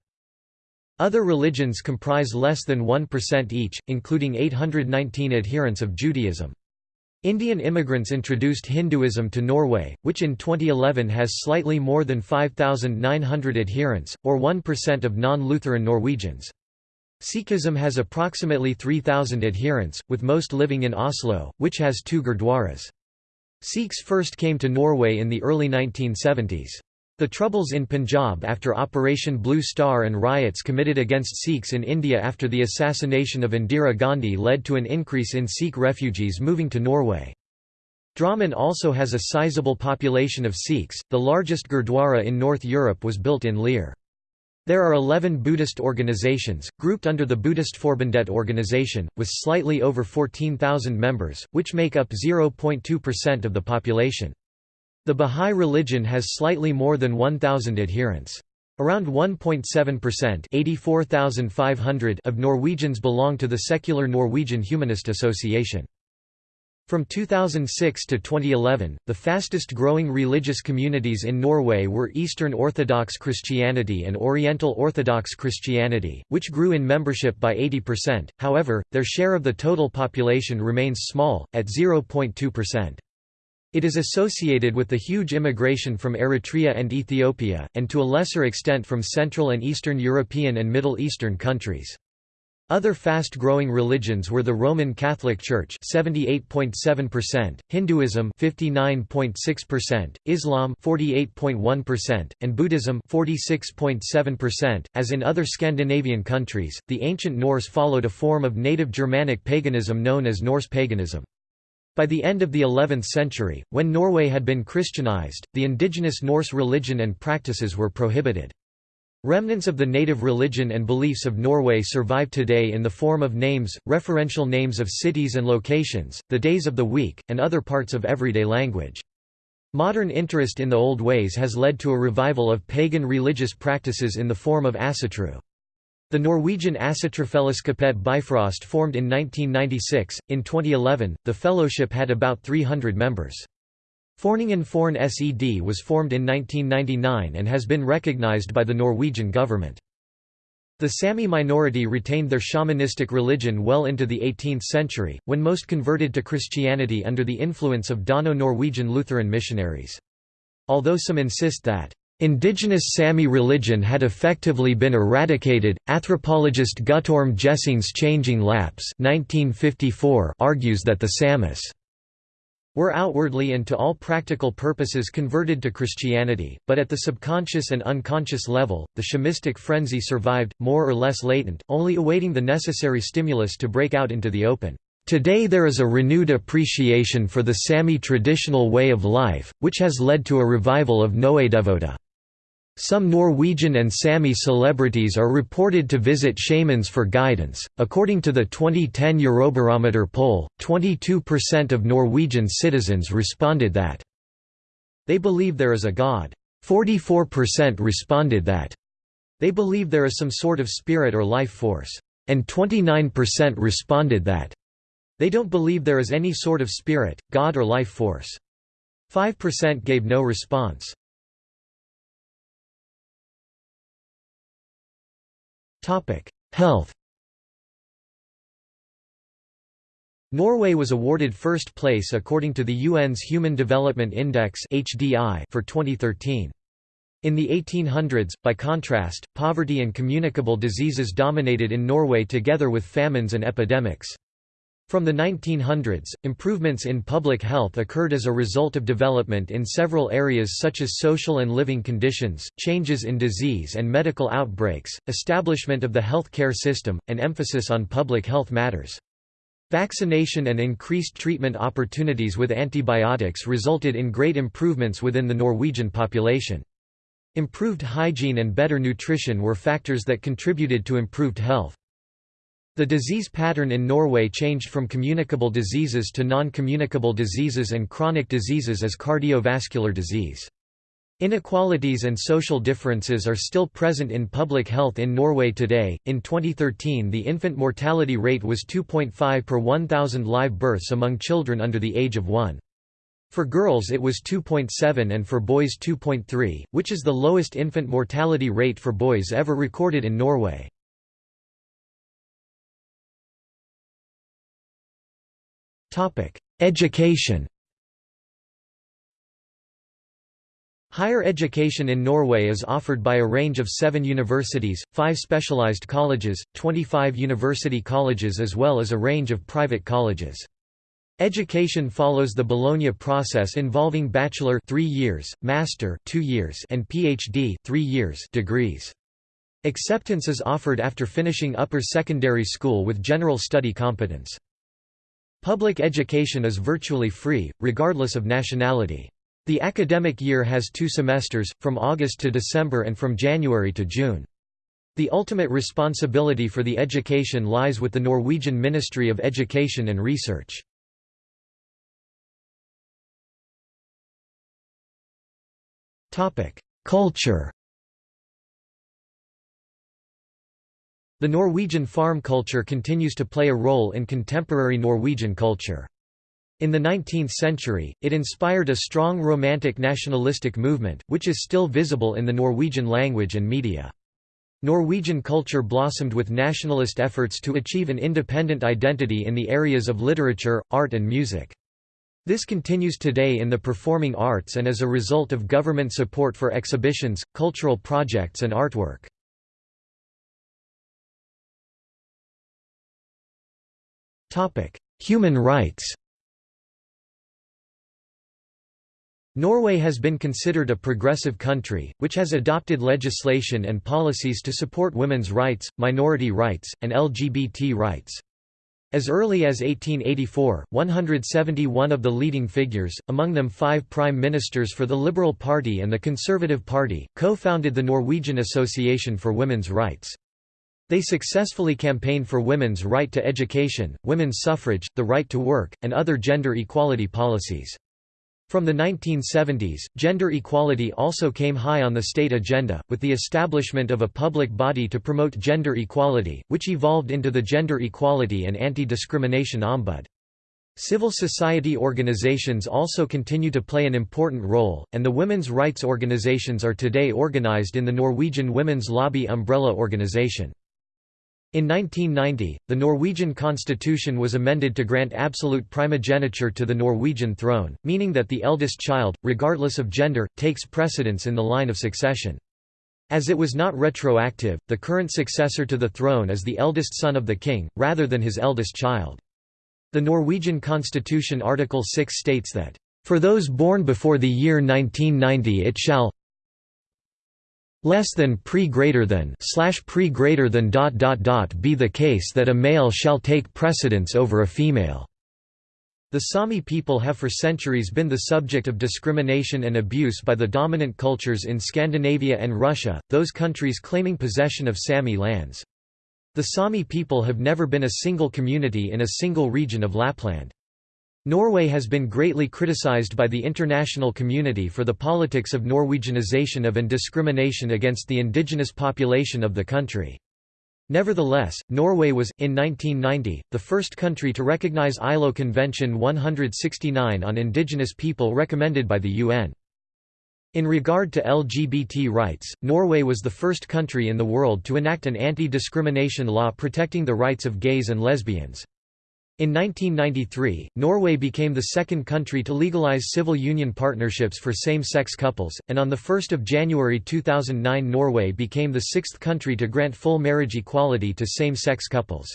Other religions comprise less than 1% each, including 819 adherents of Judaism. Indian immigrants introduced Hinduism to Norway, which in 2011 has slightly more than 5,900 adherents, or 1% of non-Lutheran Norwegians. Sikhism has approximately 3,000 adherents, with most living in Oslo, which has two gurdwaras. Sikhs first came to Norway in the early 1970s. The troubles in Punjab after Operation Blue Star and riots committed against Sikhs in India after the assassination of Indira Gandhi led to an increase in Sikh refugees moving to Norway. Drammen also has a sizable population of Sikhs. The largest Gurdwara in North Europe was built in Lier. There are 11 Buddhist organizations, grouped under the Buddhistforbundet organization, with slightly over 14,000 members, which make up 0.2% of the population. The Bahá'í religion has slightly more than 1,000 adherents. Around 1.7% of Norwegians belong to the secular Norwegian Humanist Association. From 2006 to 2011, the fastest growing religious communities in Norway were Eastern Orthodox Christianity and Oriental Orthodox Christianity, which grew in membership by 80%, however, their share of the total population remains small, at 0.2%. It is associated with the huge immigration from Eritrea and Ethiopia, and to a lesser extent from Central and Eastern European and Middle Eastern countries. Other fast-growing religions were the Roman Catholic Church 78.7%, Hinduism 59.6%, Islam 48.1%, and Buddhism 46.7%. As in other Scandinavian countries, the ancient Norse followed a form of native Germanic paganism known as Norse paganism. By the end of the 11th century, when Norway had been Christianized, the indigenous Norse religion and practices were prohibited. Remnants of the native religion and beliefs of Norway survive today in the form of names, referential names of cities and locations, the days of the week, and other parts of everyday language. Modern interest in the old ways has led to a revival of pagan religious practices in the form of asatru. The Norwegian Asatrufellesskapet Bifrost formed in 1996. In 2011, the fellowship had about 300 members. Foreningen Forn Sed was formed in 1999 and has been recognized by the Norwegian government. The Sami minority retained their shamanistic religion well into the 18th century, when most converted to Christianity under the influence of Dano-Norwegian Lutheran missionaries. Although some insist that Indigenous Sami religion had effectively been eradicated. Anthropologist Guttorm Gjessing's Changing Lapps (1954) argues that the Samis were outwardly and to all practical purposes converted to Christianity, but at the subconscious and unconscious level, the shamistic frenzy survived, more or less latent, only awaiting the necessary stimulus to break out into the open. Today there is a renewed appreciation for the Sami traditional way of life, which has led to a revival of noaidevuohta. Some Norwegian and Sami celebrities are reported to visit shamans for guidance. According to the 2010 Eurobarometer poll, 22% of Norwegian citizens responded that they believe there is a god. 44% responded that they believe there is some sort of spirit or life force. And 29% responded that they don't believe there is any sort of spirit, god or life force. 5% gave no response. Health. Norway was awarded first place according to the UN's Human Development Index for 2013. In the 1800s, by contrast, poverty and communicable diseases dominated in Norway together with famines and epidemics. From the 1900s, improvements in public health occurred as a result of development in several areas such as social and living conditions, changes in disease and medical outbreaks, establishment of the health care system, and emphasis on public health matters. Vaccination and increased treatment opportunities with antibiotics resulted in great improvements within the Norwegian population. Improved hygiene and better nutrition were factors that contributed to improved health. The disease pattern in Norway changed from communicable diseases to non-communicable diseases and chronic diseases as cardiovascular disease. Inequalities and social differences are still present in public health in Norway today. In 2013, the infant mortality rate was 2.5 per 1,000 live births among children under the age of 1. For girls it was 2.7 and for boys 2.3, which is the lowest infant mortality rate for boys ever recorded in Norway. Education Higher education in Norway is offered by a range of seven universities, five specialized colleges, 25 university colleges as well as a range of private colleges. Education follows the Bologna process involving bachelor 3 years, master 2 years and PhD 3 years degrees. Acceptance is offered after finishing upper secondary school with general study competence. Public education is virtually free, regardless of nationality. The academic year has two semesters, from August to December and from January to June. The ultimate responsibility for the education lies with the Norwegian Ministry of Education and Research. Culture The Norwegian farm culture continues to play a role in contemporary Norwegian culture. In the 19th century, it inspired a strong romantic nationalistic movement, which is still visible in the Norwegian language and media. Norwegian culture blossomed with nationalist efforts to achieve an independent identity in the areas of literature, art and music. This continues today in the performing arts and as a result of government support for exhibitions, cultural projects and artwork. Human rights Norway has been considered a progressive country, which has adopted legislation and policies to support women's rights, minority rights, and LGBT rights. As early as 1884, 171 of the leading figures, among them five prime ministers for the Liberal Party and the Conservative Party, co-founded the Norwegian Association for Women's Rights. They successfully campaigned for women's right to education, women's suffrage, the right to work, and other gender equality policies. From the 1970s, gender equality also came high on the state agenda, with the establishment of a public body to promote gender equality, which evolved into the Gender Equality and Anti-Discrimination Ombud. Civil society organizations also continue to play an important role, and the women's rights organizations are today organized in the Norwegian Women's Lobby umbrella organization. In 1990, the Norwegian constitution was amended to grant absolute primogeniture to the Norwegian throne, meaning that the eldest child, regardless of gender, takes precedence in the line of succession. As it was not retroactive, the current successor to the throne is the eldest son of the king, rather than his eldest child. The Norwegian constitution Article 6 states that, "...for those born before the year 1990 it shall less than pre greater than slash pre greater than dot dot dot be the case that a male shall take precedence over a female." The Sami people have for centuries been the subject of discrimination and abuse by the dominant cultures in Scandinavia and Russia, those countries claiming possession of Sami lands. The Sami people have never been a single community in a single region of Lapland. Norway has been greatly criticized by the international community for the politics of Norwegianization of and discrimination against the indigenous population of the country. Nevertheless, Norway was, in 1990, the first country to recognize ILO Convention 169 on Indigenous People recommended by the UN. In regard to LGBT rights, Norway was the first country in the world to enact an anti-discrimination law protecting the rights of gays and lesbians. In 1993, Norway became the second country to legalize civil union partnerships for same-sex couples, and on 1 January 2009 Norway became the sixth country to grant full marriage equality to same-sex couples.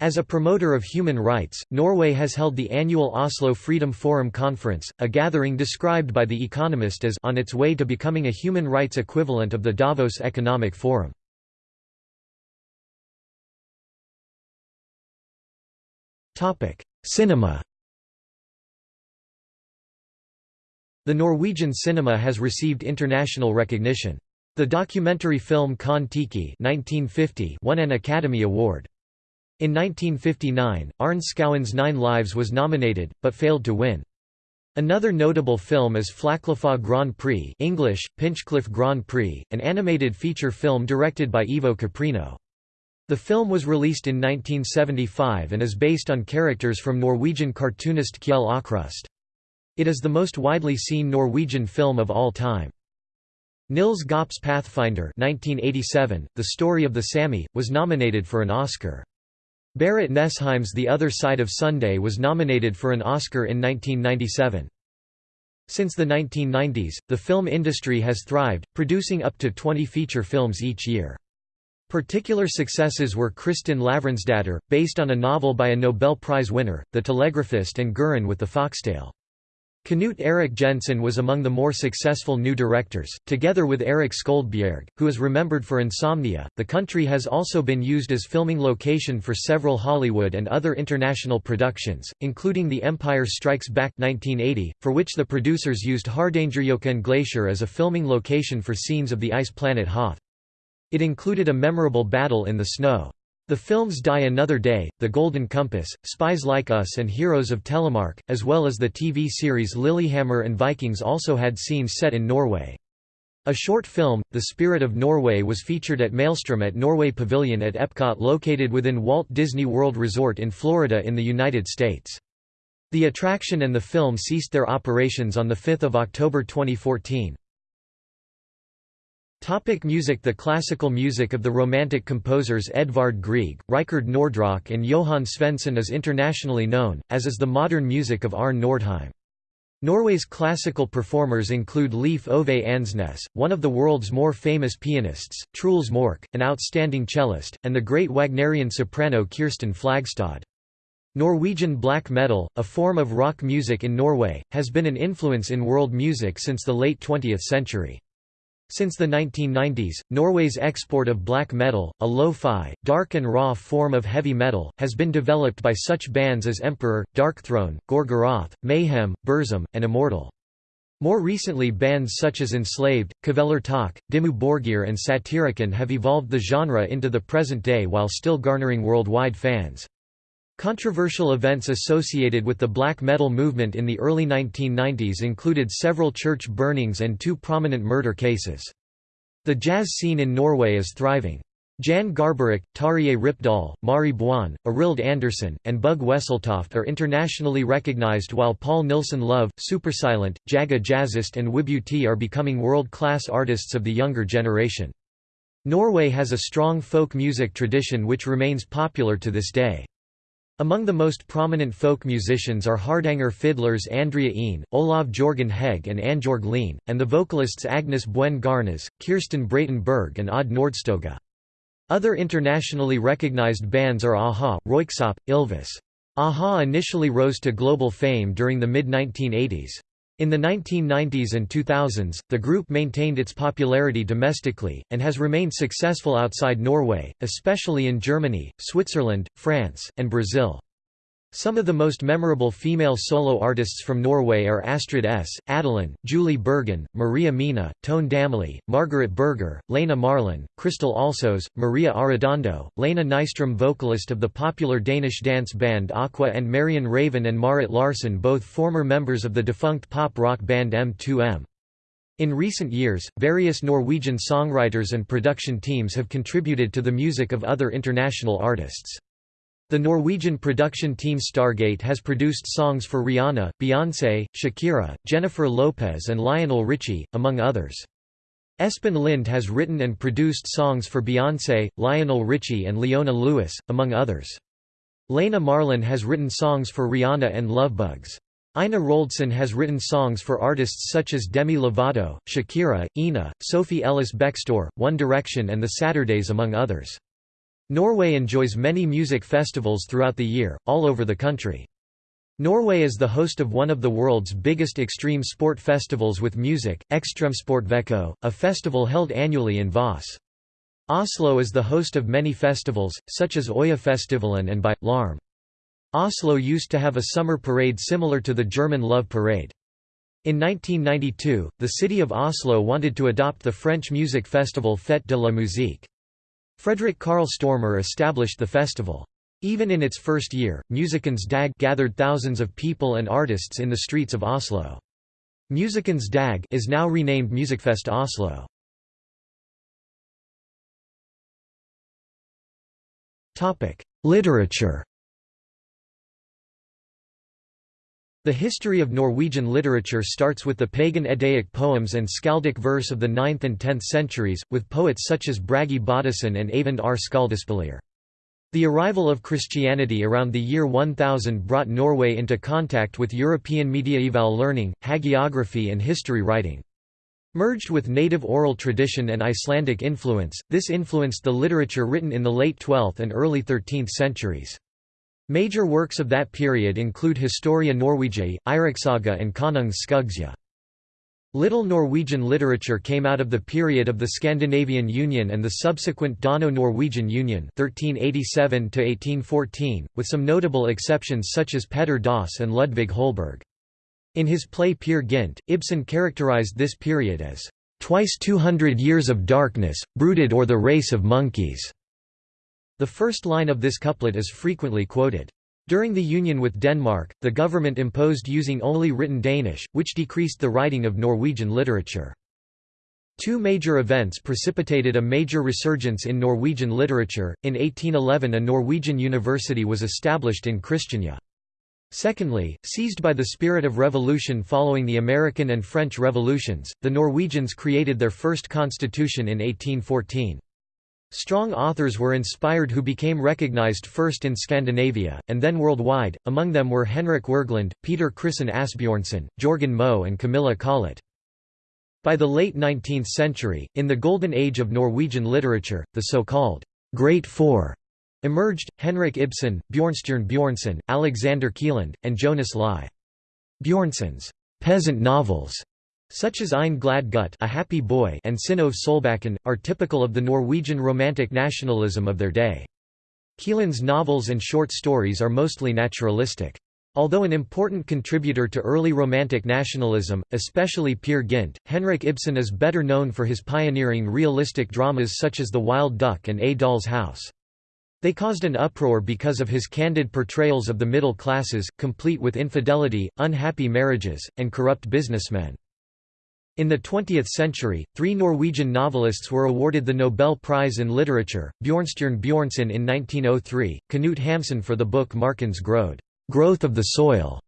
As a promoter of human rights, Norway has held the annual Oslo Freedom Forum Conference, a gathering described by The Economist as on its way to becoming a human rights equivalent of the Davos Economic Forum. Topic: Cinema. The Norwegian cinema has received international recognition. The documentary film Kon-Tiki won an Academy Award. In 1959, Arne Skouen's Nine Lives was nominated, but failed to win. Another notable film is Flåklypa Grand Prix English, Pinchcliffe Grand Prix, an animated feature film directed by Ivo Caprino. The film was released in 1975 and is based on characters from Norwegian cartoonist Kjell Aukrust. It is the most widely seen Norwegian film of all time. Nils Gaup's Pathfinder 1987, The Story of the Sami, was nominated for an Oscar. Berit Nesheim's The Other Side of Sunday was nominated for an Oscar in 1997. Since the 1990s, the film industry has thrived, producing up to 20 feature films each year. Particular successes were Kristin Lavransdatter, based on a novel by a Nobel Prize winner, The Telegraphist and Gurin with the Foxtail. Knut Erik Jensen was among the more successful new directors, together with Erik Skjoldbjerg, who is remembered for Insomnia. The country has also been used as filming location for several Hollywood and other international productions, including The Empire Strikes Back 1980, for which the producers used Hardangerjøkulen Glacier as a filming location for scenes of the ice planet Hoth. It included a memorable battle in the snow. The films Die Another Day, The Golden Compass, Spies Like Us and Heroes of Telemark, as well as the TV series Lilyhammer and Vikings also had scenes set in Norway. A short film, The Spirit of Norway was featured at Maelstrom at Norway Pavilion at Epcot located within Walt Disney World Resort in Florida in the United States. The attraction and the film ceased their operations on 5 October 2014. Topic music The classical music of the Romantic composers Edvard Grieg, Rikard Nordraak and Johan Svendsen is internationally known, as is the modern music of Arne Nordheim. Norway's classical performers include Leif Ove Andsnes, one of the world's more famous pianists, Truls Mork, an outstanding cellist, and the great Wagnerian soprano Kirsten Flagstad. Norwegian black metal, a form of rock music in Norway, has been an influence in world music since the late 20th century. Since the 1990s, Norway's export of black metal, a lo-fi, dark and raw form of heavy metal, has been developed by such bands as Emperor, Darkthrone, Gorgoroth, Mayhem, Burzum, and Immortal. More recently bands such as Enslaved, Kvelertak, Dimmu Borgir and Satyricon have evolved the genre into the present day while still garnering worldwide fans. Controversial events associated with the black metal movement in the early 1990s included several church burnings and two prominent murder cases. The jazz scene in Norway is thriving. Jan Garbarek, Tarjei Rypdal, Mari Boine, Arild Andersen, and Bugge Wesseltoft are internationally recognized while Paal Nilssen Love, Supersilent, Jaga Jazzist and Wibutee are becoming world-class artists of the younger generation. Norway has a strong folk music tradition which remains popular to this day. Among the most prominent folk musicians are Hardanger fiddlers Andrea Een, Olav Jorgen Hegge and Annbjørg Lien, and the vocalists Agnes Buen Garnås, Kirsten Bråten Berg and Odd Nordstoga. Other internationally recognized bands are a-ha, Ylvis. a-ha initially rose to global fame during the mid-1980s. In the 1990s and 2000s, the group maintained its popularity domestically, and has remained successful outside Norway, especially in Germany, Switzerland, France, and Brazil. Some of the most memorable female solo artists from Norway are Astrid S., Adeline, Julie Bergan, Maria Mena, Tone Damli, Margaret Berger, Lene Marlin, Crystal Alsos, Maria Arredondo, Lene Nystrom vocalist of the popular Danish dance band Aqua and Marion Raven and Marit Larsen both former members of the defunct pop-rock band M2M. In recent years, various Norwegian songwriters and production teams have contributed to the music of other international artists. The Norwegian production team Stargate has produced songs for Rihanna, Beyoncé, Shakira, Jennifer Lopez and Lionel Richie, among others. Espen Lind has written and produced songs for Beyoncé, Lionel Richie and Leona Lewis, among others. Lene Marlin has written songs for Rihanna and Lovebugs. Ina Wroldsen has written songs for artists such as Demi Lovato, Shakira, Inna, Sophie Ellis Bextor, One Direction and The Saturdays among others. Norway enjoys many music festivals throughout the year, all over the country. Norway is the host of one of the world's biggest extreme sport festivals with music, Ekstremsportveko, a festival held annually in Voss. Oslo is the host of many festivals, such as Øyafestivalen and by, Larm. Oslo used to have a summer parade similar to the German Love Parade. In 1992, the city of Oslo wanted to adopt the French music festival Fête de la Musique. Frederick Karl Stormer established the festival. Even in its first year, Musikkens Dag gathered thousands of people and artists in the streets of Oslo. Musikkens Dag is now renamed Musikkfest Oslo. Literature The history of Norwegian literature starts with the pagan Eddic poems and skaldic verse of the 9th and 10th centuries, with poets such as Bragi Boddason and Eyvind R. Skaldaspillir. The arrival of Christianity around the year 1000 brought Norway into contact with European mediaeval learning, hagiography and history writing. Merged with native oral tradition and Icelandic influence, this influenced the literature written in the late 12th and early 13th centuries. Major works of that period include Historia Norwegiae, Eirikssaga and Konungs Skuggsjá. Little Norwegian literature came out of the period of the Scandinavian Union and the subsequent Dano-Norwegian Union 1387 with some notable exceptions such as Petter Dass and Ludvig Holberg. In his play Peer Gynt, Ibsen characterized this period as, "...twice two hundred years of darkness, brooded o'er the race of monkeys." The first line of this couplet is frequently quoted. During the union with Denmark, the government imposed using only written Danish, which decreased the writing of Norwegian literature. Two major events precipitated a major resurgence in Norwegian literature. In 1811, a Norwegian university was established in Kristiania. Secondly, seized by the spirit of revolution following the American and French revolutions, the Norwegians created their first constitution in 1814. Strong authors were inspired who became recognized first in Scandinavia, and then worldwide, among them were Henrik Wergeland, Peter Christen Asbjornsen, Jorgen Moe and Camilla Collett. By the late 19th century, in the golden age of Norwegian literature, the so-called Great Four emerged, Henrik Ibsen, Bjornstjerne Bjornson, Alexander Kielland, and Jonas Lie. Bjornson's peasant novels such as Ein glad gutt a happy boy and Synnøve Solbakken, are typical of the Norwegian romantic nationalism of their day. Kielland's novels and short stories are mostly naturalistic. Although an important contributor to early Romantic nationalism, especially Peer Gynt, Henrik Ibsen is better known for his pioneering realistic dramas such as The Wild Duck and A Doll's House. They caused an uproar because of his candid portrayals of the middle classes, complete with infidelity, unhappy marriages, and corrupt businessmen. In the 20th century, three Norwegian novelists were awarded the Nobel Prize in Literature, Bjornstjerne Bjornson in 1903, Knut Hamsun for the book Markens Grøde Growth of the Soil,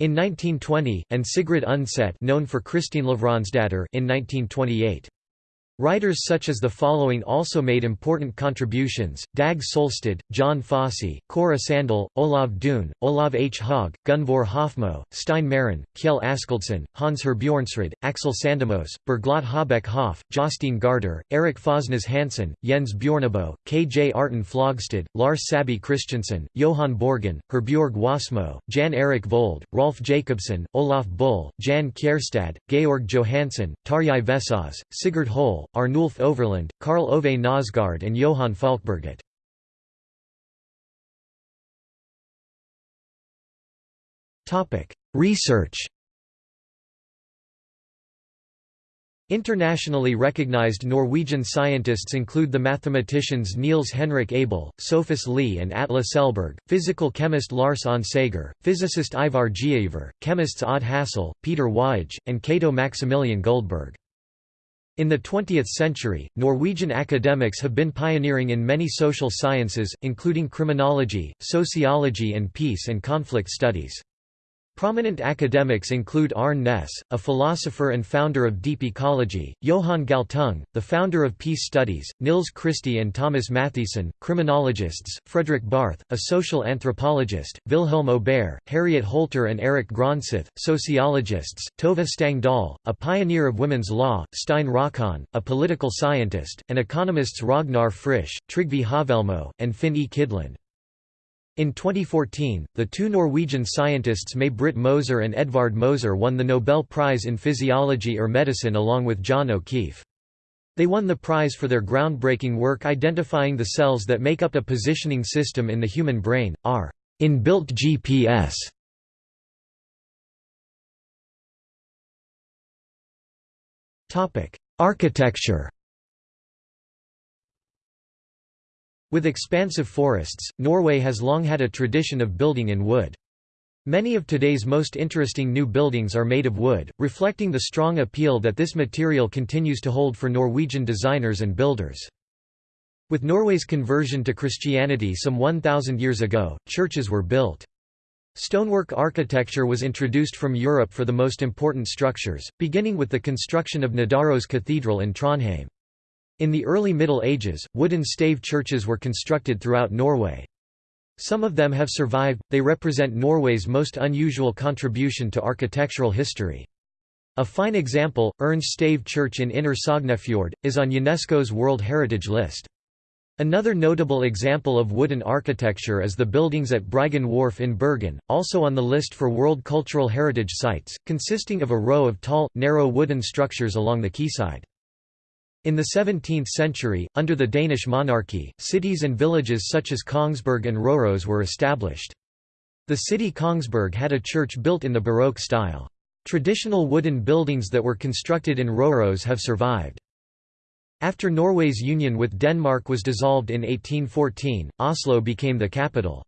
in 1920, and Sigrid Undset known for Kristin Lavransdatter in 1928. Writers such as the following also made important contributions, Dag Solstad, Jon Fosse, Cora Sandel, Olav Duun, Olav H. Haug, Gunvor Hofmo, Stein Mehren, Kjell Askildsen, Hans Herbjornsrud, Aksel Sandemose, Bergljot Hobæk Haff, Jostein Gaarder, Erik Fosnes Hansen, Jens Bjorneboe, Kjartan Flogstad, Lars Saabye Christensen, Johan Borgen, Herbjorg Wassmo, Jan Erik Vold, Rolf Jacobsen, Olaf Bull, Jan Kjærstad, Georg Johannesen, Tarjei Vesaas, Sigurd Arnulf Overland, Karl Ove Knausgaard and Johan Falkberget. Research Internationally recognized Norwegian scientists include the mathematicians Niels Henrik Abel, Sophus Lie and Atle Selberg, physical chemist Lars Onsager, physicist Ivar Giaever, chemists Odd Hassel, Peter Waage, and Cato Maximilian Guldberg. In the 20th century, Norwegian academics have been pioneering in many social sciences, including criminology, sociology and peace and conflict studies. Prominent academics include Arne Næss, a philosopher and founder of deep ecology, Johan Galtung, the founder of peace studies, Nils Christie and Thomas Mathiesen, criminologists, Fredrik Barth, a social anthropologist, Vilhelm Aubert, Harriet Holter and Erik Gronseth, sociologists, Tove Stang Dahl, a pioneer of women's law, Stein Rokkan, a political scientist, and economists Ragnar Frisch, Trygve Haavelmo, and Finn E. Kydland. In 2014, the two Norwegian scientists May-Britt Moser and Edvard Moser won the Nobel Prize in Physiology or Medicine along with John O'Keefe. They won the prize for their groundbreaking work identifying the cells that make up a positioning system in the human brain, our inbuilt GPS. Architecture With expansive forests, Norway has long had a tradition of building in wood. Many of today's most interesting new buildings are made of wood, reflecting the strong appeal that this material continues to hold for Norwegian designers and builders. With Norway's conversion to Christianity some 1,000 years ago, churches were built. Stonework architecture was introduced from Europe for the most important structures, beginning with the construction of Nidaros Cathedral in Trondheim. In the early Middle Ages, wooden stave churches were constructed throughout Norway. Some of them have survived, they represent Norway's most unusual contribution to architectural history. A fine example, Urnes Stave Church in Inner Sognefjord, is on UNESCO's World Heritage List. Another notable example of wooden architecture is the buildings at Bryggen Wharf in Bergen, also on the list for World Cultural Heritage Sites, consisting of a row of tall, narrow wooden structures along the quayside. In the 17th century, under the Danish monarchy, cities and villages such as Kongsberg and Røros were established. The city Kongsberg had a church built in the Baroque style. Traditional wooden buildings that were constructed in Røros have survived. After Norway's union with Denmark was dissolved in 1814, Oslo became the capital.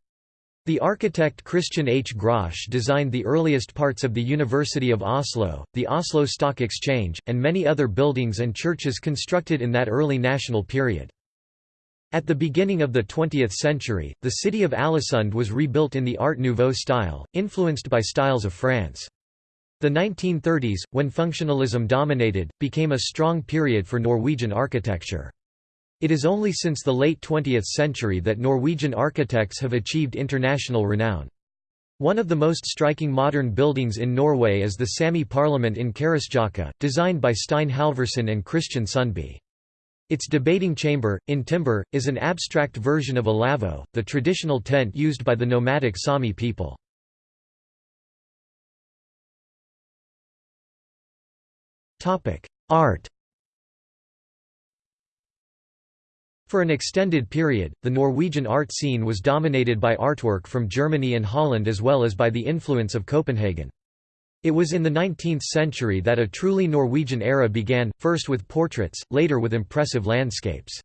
The architect Christian H. Grosch designed the earliest parts of the University of Oslo, the Oslo Stock Exchange, and many other buildings and churches constructed in that early national period. At the beginning of the 20th century, the city of Ålesund was rebuilt in the Art Nouveau style, influenced by styles of France. The 1930s, when functionalism dominated, became a strong period for Norwegian architecture. It is only since the late 20th century that Norwegian architects have achieved international renown. One of the most striking modern buildings in Norway is the Sami Parliament in Karasjokka, designed by Stein Halvorsen and Christian Sundby. Its debating chamber, in timber, is an abstract version of a lavvo, the traditional tent used by the nomadic Sami people. Art For an extended period, the Norwegian art scene was dominated by artwork from Germany and Holland as well as by the influence of Copenhagen. It was in the 19th century that a truly Norwegian era began, first with portraits, later with impressive landscapes.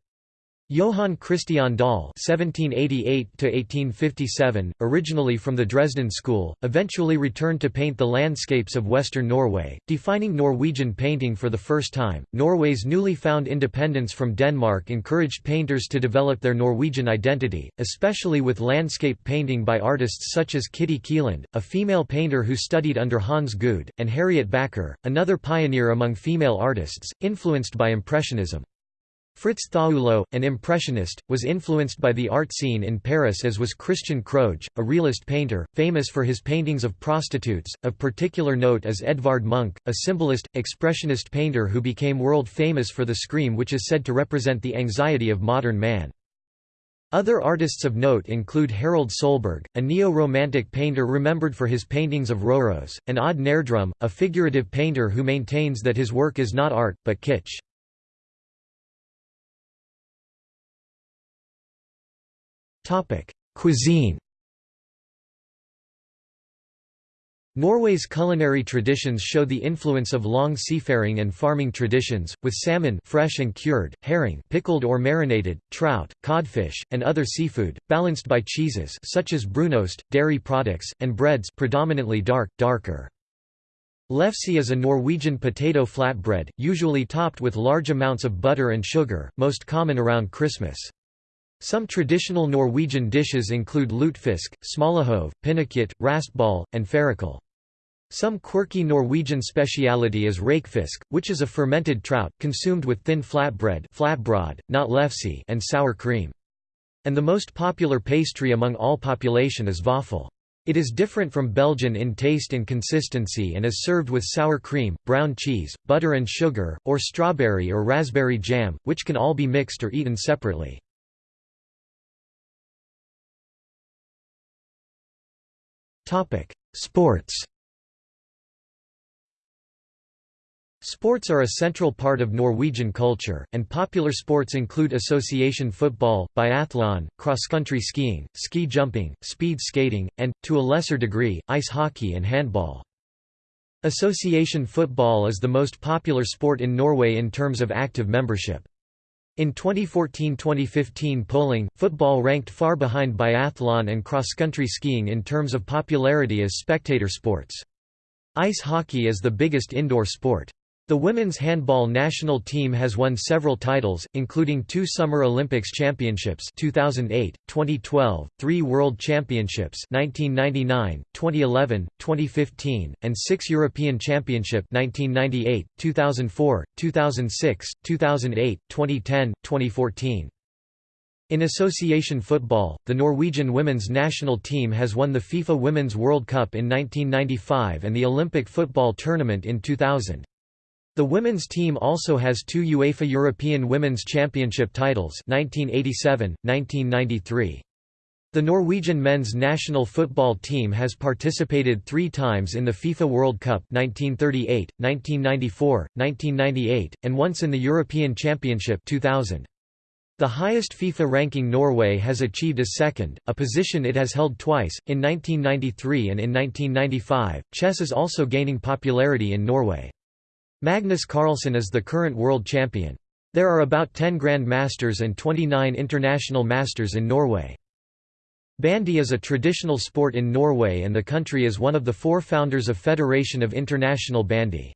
Johann Christian Dahl (1788–1857), originally from the Dresden School, eventually returned to paint the landscapes of western Norway, defining Norwegian painting for the first time. Norway's newly found independence from Denmark encouraged painters to develop their Norwegian identity, especially with landscape painting by artists such as Kitty Kielland, a female painter who studied under Hans Gude, and Harriet Backer, another pioneer among female artists, influenced by Impressionism. Fritz Thaulow, an impressionist, was influenced by the art scene in Paris as was Christian Krohg, a realist painter, famous for his paintings of prostitutes. Of particular note is Edvard Munch, a symbolist, expressionist painter who became world famous for the scream which is said to represent the anxiety of modern man. Other artists of note include Harald Sohlberg, a neo-romantic painter remembered for his paintings of Røros, and Odd Nerdrum, a figurative painter who maintains that his work is not art, but kitsch. Topic: Cuisine. Norway's culinary traditions show the influence of long seafaring and farming traditions, with salmon fresh and cured, herring pickled or marinated, trout, codfish, and other seafood, balanced by cheeses such as brunost, dairy products, and breads predominantly dark, darker. Lefse is a Norwegian potato flatbread, usually topped with large amounts of butter and sugar, most common around Christmas. Some traditional Norwegian dishes include lutefisk, smalahove, pinnekjøtt, raspeball, and fårikål. Some quirky Norwegian speciality is rakefisk, which is a fermented trout, consumed with thin flatbread flatbrød, not lefse and sour cream. And the most popular pastry among all population is vaffel. It is different from Belgian in taste and consistency and is served with sour cream, brown cheese, butter and sugar, or strawberry or raspberry jam, which can all be mixed or eaten separately. Sports Sports are a central part of Norwegian culture, and popular sports include association football, biathlon, cross-country skiing, ski jumping, speed skating, and, to a lesser degree, ice hockey and handball. Association football is the most popular sport in Norway in terms of active membership. In 2014–2015 polling, football ranked far behind biathlon and cross-country skiing in terms of popularity as spectator sports. Ice hockey is the biggest indoor sport. The women's handball national team has won several titles, including two Summer Olympics championships 2008, 2012, three World Championships 1999, 2011, 2015, and six European Championship 1998, 2004, 2006, 2008, 2010, 2014. In association football, the Norwegian women's national team has won the FIFA Women's World Cup in 1995 and the Olympic football tournament in 2000. The women's team also has two UEFA European Women's Championship titles 1987, 1993. The Norwegian men's national football team has participated three times in the FIFA World Cup 1938, 1994, 1998, and once in the European Championship 2000. The highest FIFA ranking Norway has achieved is second, a position it has held twice, in 1993 and in 1995. Chess is also gaining popularity in Norway. Magnus Carlsen is the current world champion. There are about 10 Grand Masters and 29 International Masters in Norway. Bandy is a traditional sport in Norway and the country is one of the four founders of Federation of International Bandy.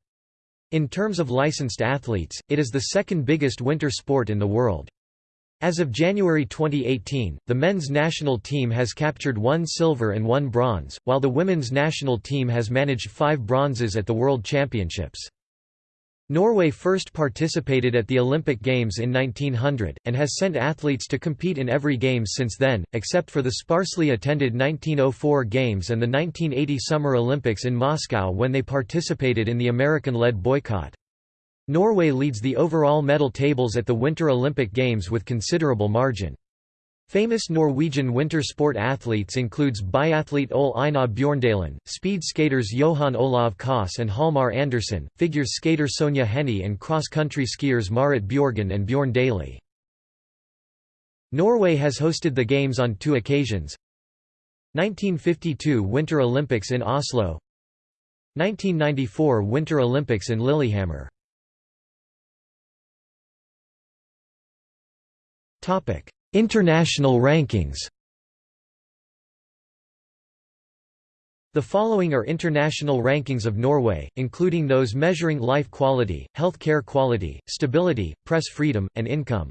In terms of licensed athletes, it is the second biggest winter sport in the world. As of January 2018, the men's national team has captured one silver and one bronze, while the women's national team has managed five bronzes at the World Championships. Norway first participated at the Olympic Games in 1900, and has sent athletes to compete in every Games since then, except for the sparsely attended 1904 Games and the 1980 Summer Olympics in Moscow when they participated in the American-led boycott. Norway leads the overall medal tables at the Winter Olympic Games with considerable margin. Famous Norwegian winter sport athletes includes biathlete Ole Einar Bjorndalen, speed skaters Johan Olav Koss and Hjalmar Andersen, figure skater Sonja Henie and cross-country skiers Marit Bjorgen and Bjorn Dæhlie. Norway has hosted the Games on two occasions. 1952 Winter Olympics in Oslo. 1994 Winter Olympics in Lillehammer International rankings The following are international rankings of Norway, including those measuring life quality, health care quality, stability, press freedom, and income.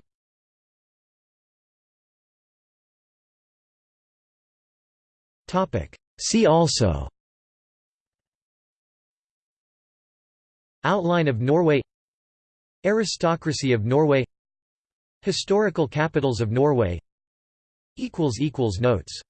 See also Outline of Norway Aristocracy of Norway Historical capitals of Norway. Notes